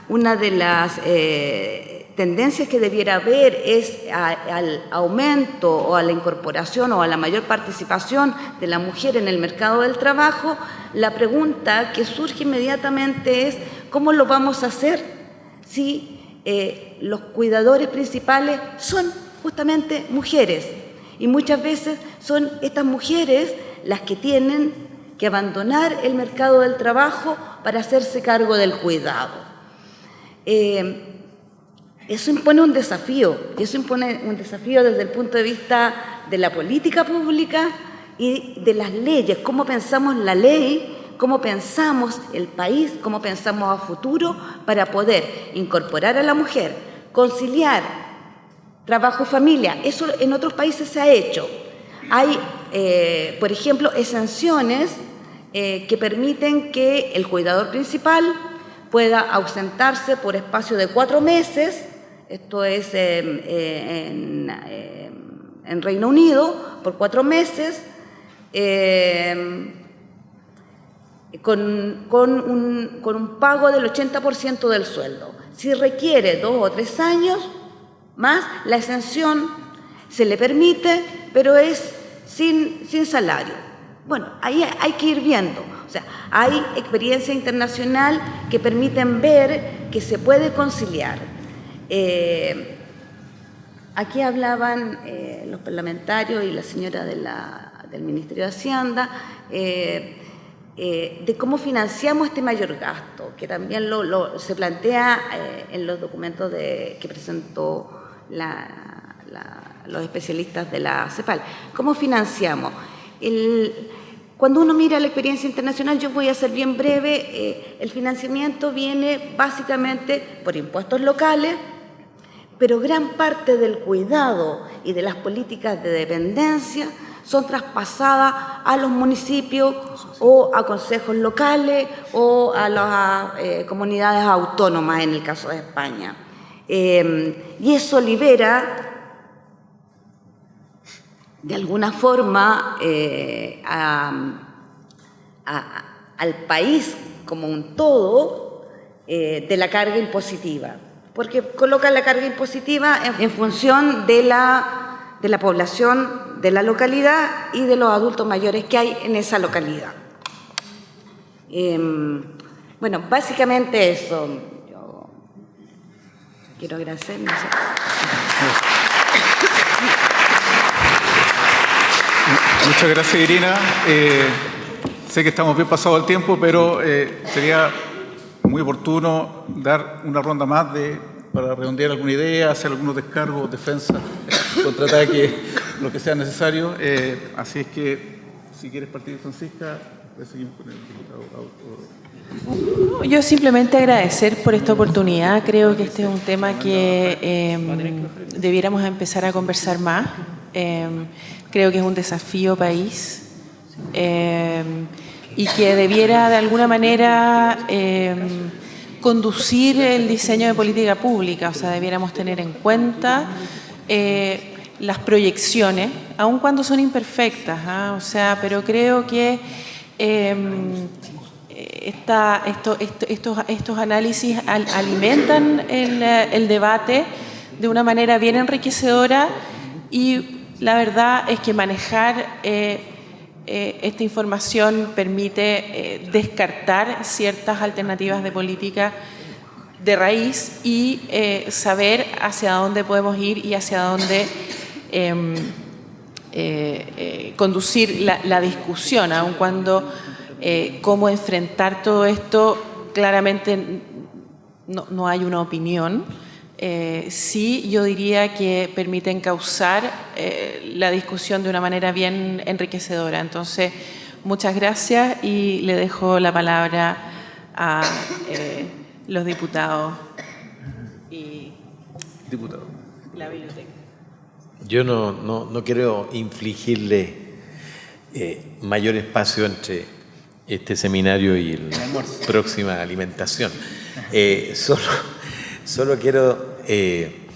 una de las eh, tendencias que debiera haber es al aumento o a la incorporación o a la mayor participación de la mujer en el mercado del trabajo, la pregunta que surge inmediatamente es ¿cómo lo vamos a hacer si eh, los cuidadores principales son justamente mujeres? Y muchas veces son estas mujeres las que tienen que abandonar el mercado del trabajo para hacerse cargo del cuidado. Eh, eso impone un desafío, y eso impone un desafío desde el punto de vista de la política pública y de las leyes, cómo pensamos la ley, cómo pensamos el país, cómo pensamos a futuro para poder incorporar a la mujer, conciliar trabajo y familia. Eso en otros países se ha hecho. Hay eh, por ejemplo, exenciones eh, que permiten que el cuidador principal pueda ausentarse por espacio de cuatro meses, esto es en, Reino Unido, por cuatro meses, con, un, con un pago del 80% del sueldo. Si requiere dos o tres años más, la exención se le permite, pero es sin, sin salario. Bueno, ahí hay que ir viendo. O sea, hay experiencia internacional que permiten ver que se puede conciliar. Eh, aquí hablaban eh, los parlamentarios y la señora del Ministerio de Hacienda eh, de cómo financiamos este mayor gasto, que también lo, se plantea en los documentos que presentó los especialistas de la CEPAL. ¿Cómo financiamos? cuando uno mira la experiencia internacional, yo voy a ser bien breve, el financiamiento viene básicamente por impuestos locales, pero gran parte del cuidado y de las políticas de dependencia son traspasadas a los municipios o a consejos locales o a las eh, comunidades autónomas en el caso de España. Eh, y eso libera de alguna forma eh, al país como un todo eh, de la carga impositiva, porque coloca la carga impositiva en, función de la, de la población de la localidad y de los adultos mayores que hay en esa localidad. Em, bueno, básicamente eso. Yo quiero agradecer. Muchas gracias, Irina. Eh, sé que estamos bien pasado el tiempo, pero eh, sería muy oportuno dar una ronda más de, para redondear alguna idea, hacer algunos descargos, defensa, contraataque, <laughs> lo que sea necesario. Eh, así es que, si quieres partir, Francisca, seguimos con el diputado. Yo simplemente agradecer por esta oportunidad. Creo que este es un tema que em, debiéramos empezar a conversar más. Em, creo que es un desafío país em, y que debiera de alguna manera em, conducir el diseño de política pública, o sea, debiéramos tener en cuenta eh, las proyecciones, aun cuando son imperfectas, ¿ah? o sea, pero creo que em, esta, estos, estos, análisis alimentan el, el debate de una manera bien enriquecedora y la verdad es que manejar eh, eh, esta información permite eh, descartar ciertas alternativas de política de raíz y saber hacia dónde podemos ir y hacia dónde em, conducir la, discusión, aun cuando cómo enfrentar todo esto, claramente no, no hay una opinión. Eh, sí yo diría que permiten causar eh, la discusión de una manera bien enriquecedora. Entonces, muchas gracias y le dejo la palabra a eh, los diputados y la biblioteca. Yo no, no, quiero infligirle mayor espacio entre este seminario y la próxima alimentación. solo Solo quiero eh,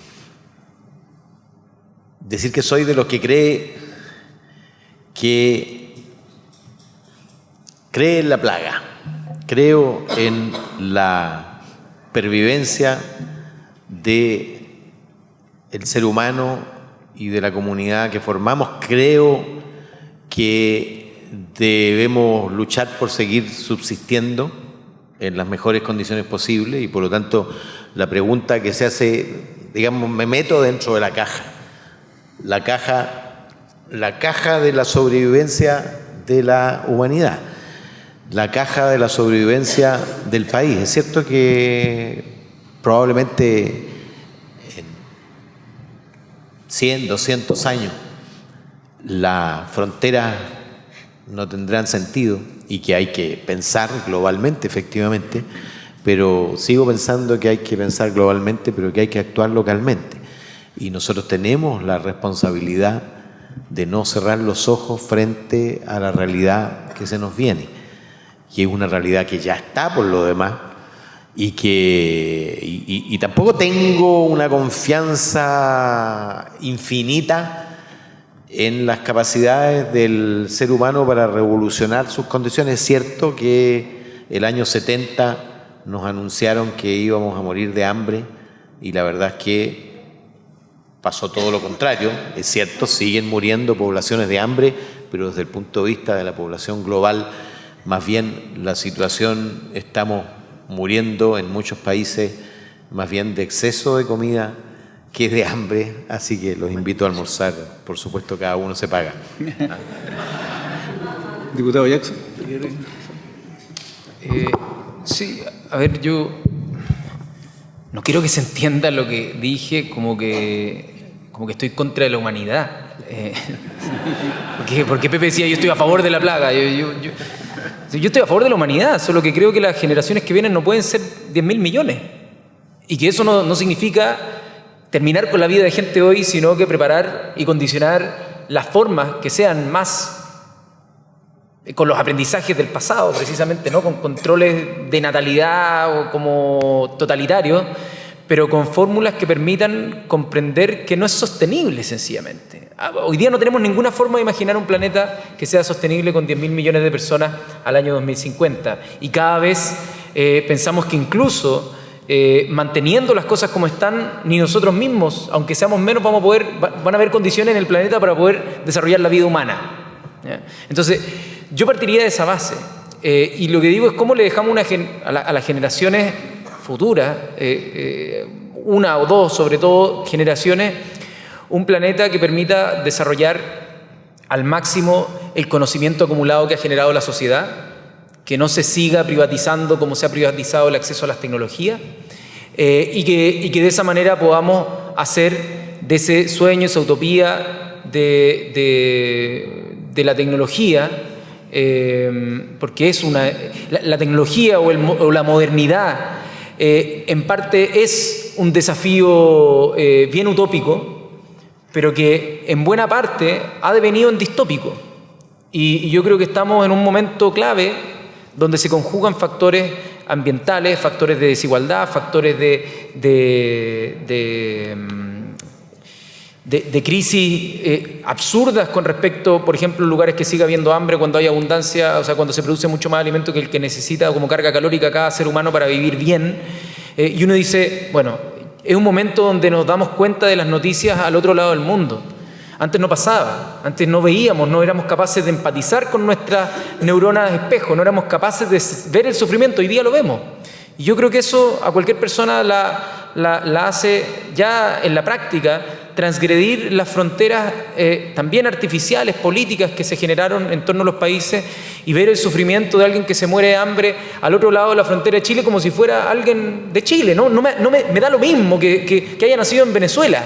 decir que soy de los que cree que cree en la plaga, creo en la pervivencia de el ser humano y de la comunidad que formamos, creo que debemos luchar por seguir subsistiendo en las mejores condiciones posibles y por lo tanto la pregunta que se hace, digamos, me meto dentro de la caja. La caja, la caja de la sobrevivencia de la humanidad, la caja de la sobrevivencia del país. Es cierto que probablemente en 100, 200 años las fronteras no tendrán sentido y que hay que pensar globalmente, efectivamente, pero sigo pensando que hay que pensar globalmente, pero que hay que actuar localmente. Y nosotros tenemos la responsabilidad de no cerrar los ojos frente a la realidad que se nos viene. Y es una realidad que ya está por lo demás y que y, tampoco tengo una confianza infinita en las capacidades del ser humano para revolucionar sus condiciones. Es cierto que el año 70 nos anunciaron que íbamos a morir de hambre y la verdad es que pasó todo lo contrario. Es cierto, siguen muriendo poblaciones de hambre, pero desde el punto de vista de la población global, más bien la situación estamos muriendo en muchos países más bien de exceso de comida que de hambre, así que los invito a almorzar. Por supuesto, cada uno se paga. Diputado Jackson. Eh, Sí, a ver, yo no quiero que se entienda lo que dije como que, como que estoy contra la humanidad. Eh, <laughs> porque, Pepe decía, yo estoy a favor de la plaga. Yo, yo, estoy a favor de la humanidad, solo que creo que las generaciones que vienen no pueden ser 10 mil millones. Y que eso no, no significa terminar con la vida de gente hoy, sino que preparar y condicionar las formas que sean más con los aprendizajes del pasado, precisamente, ¿no? con controles de natalidad o como totalitarios, pero con fórmulas que permitan comprender que no es sostenible sencillamente. Ah, hoy día no tenemos ninguna forma de imaginar un planeta que sea sostenible con 10.000 millones de personas al año 2050 y cada vez eh, pensamos que incluso eh, manteniendo las cosas como están, ni nosotros mismos, aunque seamos menos, vamos a poder, van a haber condiciones en el planeta para poder desarrollar la vida humana. Entonces, yo partiría de esa base. Eh, y lo que digo es cómo le dejamos a, las generaciones futuras, eh, una o dos sobre todo generaciones, un planeta que permita desarrollar al máximo el conocimiento acumulado que ha generado la sociedad, que no se siga privatizando como se ha privatizado el acceso a las tecnologías eh, y, que, de esa manera podamos hacer de ese sueño, esa utopía de, la tecnología, eh, porque es una, la, tecnología o, la modernidad eh, en parte es un desafío bien utópico, pero que en buena parte ha devenido en distópico. Y, y yo creo que estamos en un momento clave donde se conjugan factores ambientales, factores de desigualdad, factores de, de, de, crisis eh, absurdas con respecto, por ejemplo, lugares que siga habiendo hambre cuando hay abundancia, o sea, cuando se produce mucho más alimento que el que necesita como carga calórica cada ser humano para vivir bien. Eh, y uno dice, bueno, es un momento donde nos damos cuenta de las noticias al otro lado del mundo. Antes no pasaba, antes no veíamos, no éramos capaces de empatizar con nuestras neuronas de espejo, no éramos capaces de ver el sufrimiento, hoy día lo vemos. Y yo creo que eso a cualquier persona la, la, hace ya en la práctica transgredir las fronteras eh, también artificiales, políticas que se generaron en torno a los países y ver el sufrimiento de alguien que se muere de hambre al otro lado de la frontera de Chile como si fuera alguien de Chile. No, no, me, no me, me da lo mismo que, que, haya nacido en Venezuela.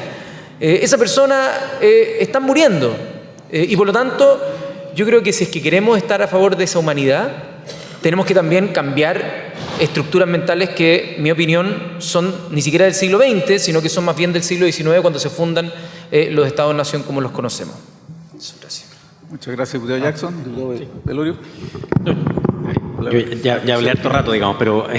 Eh, esa persona eh, está muriendo. Y por lo tanto, yo creo que si es que queremos estar a favor de esa humanidad, tenemos que también cambiar estructuras mentales que, en mi opinión, son ni siquiera del siglo XX, sino que son más bien del siglo XIX cuando se fundan los estados-nación como los conocemos. Gracias. Muchas gracias, diputado Jackson. Diputado ya, ya, hablé harto rato, digamos, pero <laughs>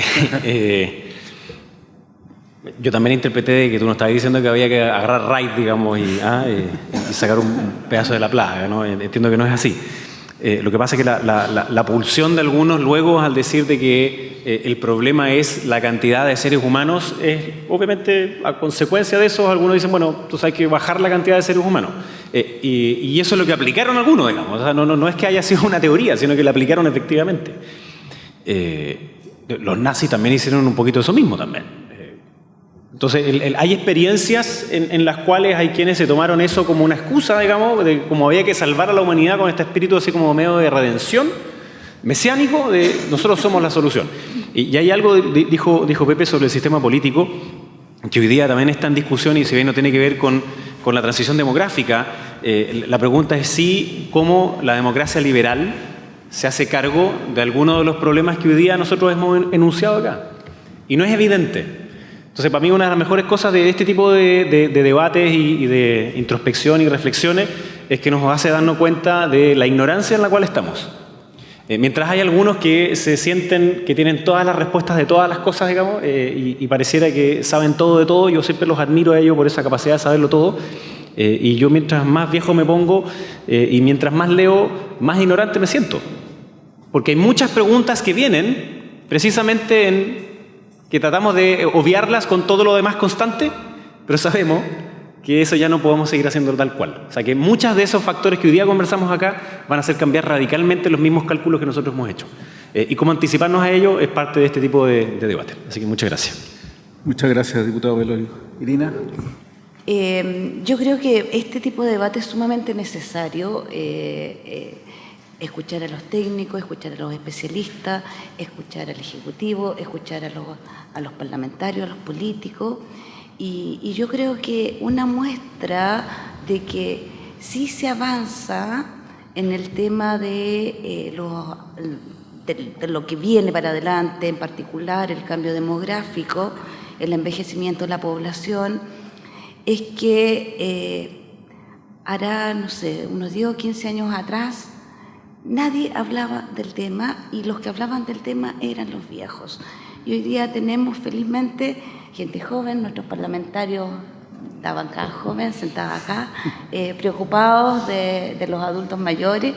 yo también interpreté de que tú nos estabas diciendo que había que agarrar raid, digamos, ah, y, sacar un pedazo de la plaga, ¿no? Entiendo que no es así. Eh, lo que pasa es que la, pulsión de algunos luego al decir de que eh, el problema es la cantidad de seres humanos, obviamente a consecuencia de eso algunos dicen, bueno, tú sabes que bajar la cantidad de seres humanos. Eh, y, eso es lo que aplicaron algunos, digamos. No, no, es que haya sido una teoría, sino que la aplicaron efectivamente. los nazis también hicieron un poquito eso mismo también. Entonces, hay experiencias en, las cuales hay quienes se tomaron eso como una excusa, digamos, de como había que salvar a la humanidad con este espíritu así como medio de redención mesiánico, de nosotros somos la solución. Y, hay algo, dijo, dijo Pepe, sobre el sistema político, que hoy día también está en discusión y si bien no tiene que ver con, con la transición demográfica, eh, la pregunta es si, cómo la democracia liberal se hace cargo de algunos de los problemas que hoy día nosotros hemos enunciado acá. Y no es evidente. Entonces, para mí una de las mejores cosas de este tipo de, debates y, de introspección y reflexiones es que nos hace darnos cuenta de la ignorancia en la cual estamos. Eh, mientras hay algunos que se sienten que tienen todas las respuestas de todas las cosas, digamos, eh, y, pareciera que saben todo de todo, yo siempre los admiro a ellos por esa capacidad de saberlo todo. Eh, y yo mientras más viejo me pongo y mientras más leo, más ignorante me siento. Porque hay muchas preguntas que vienen precisamente en que tratamos de obviarlas con todo lo demás constante, pero sabemos que eso ya no podemos seguir haciendo tal cual. O sea que muchos de esos factores que hoy día conversamos acá van a hacer cambiar radicalmente los mismos cálculos que nosotros hemos hecho. Eh, y cómo anticiparnos a ello es parte de este tipo de, debate. Así que muchas gracias. Muchas gracias, diputado Velorio. Irina. Eh, yo creo que este tipo de debate es sumamente necesario. Eh, escuchar a los técnicos, escuchar a los especialistas, escuchar al Ejecutivo, escuchar a los, a los parlamentarios, a los políticos. Y, yo creo que una muestra de que sí se avanza en el tema de, eh, de, lo que viene para adelante, en particular el cambio demográfico, el envejecimiento de la población, es que eh, hará, no sé, unos 10 o 15 años atrás, nadie hablaba del tema y los que hablaban del tema eran los viejos. Y hoy día tenemos felizmente gente joven, nuestros parlamentarios de bancada joven, sentada acá, eh, preocupados de, los adultos mayores,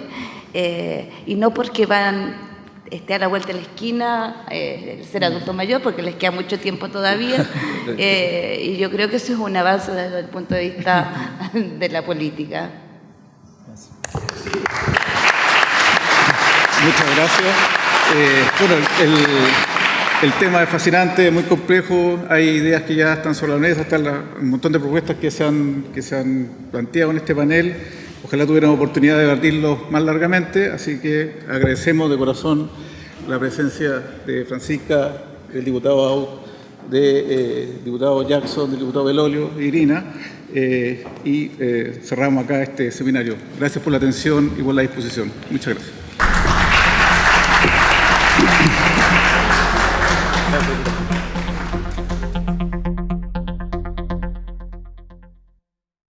eh, y no porque van esté a la vuelta de la esquina eh, ser adulto mayor, porque les queda mucho tiempo todavía. <laughs> Eh, y yo creo que eso es un avance desde el punto de vista de la política. Muchas gracias. Eh, bueno, el, el, tema es fascinante, muy complejo. Hay ideas que ya están sobre la mesa, están un montón de propuestas que se, han, que se han planteado en este panel. Ojalá tuvieran oportunidad de debatirlos más largamente, así que agradecemos de corazón la presencia de Francisca, del diputado Aut, del eh, diputado Jackson, del diputado Belolio, de Irina, eh, y eh, cerramos acá este seminario. Gracias por la atención y por la disposición. Muchas gracias.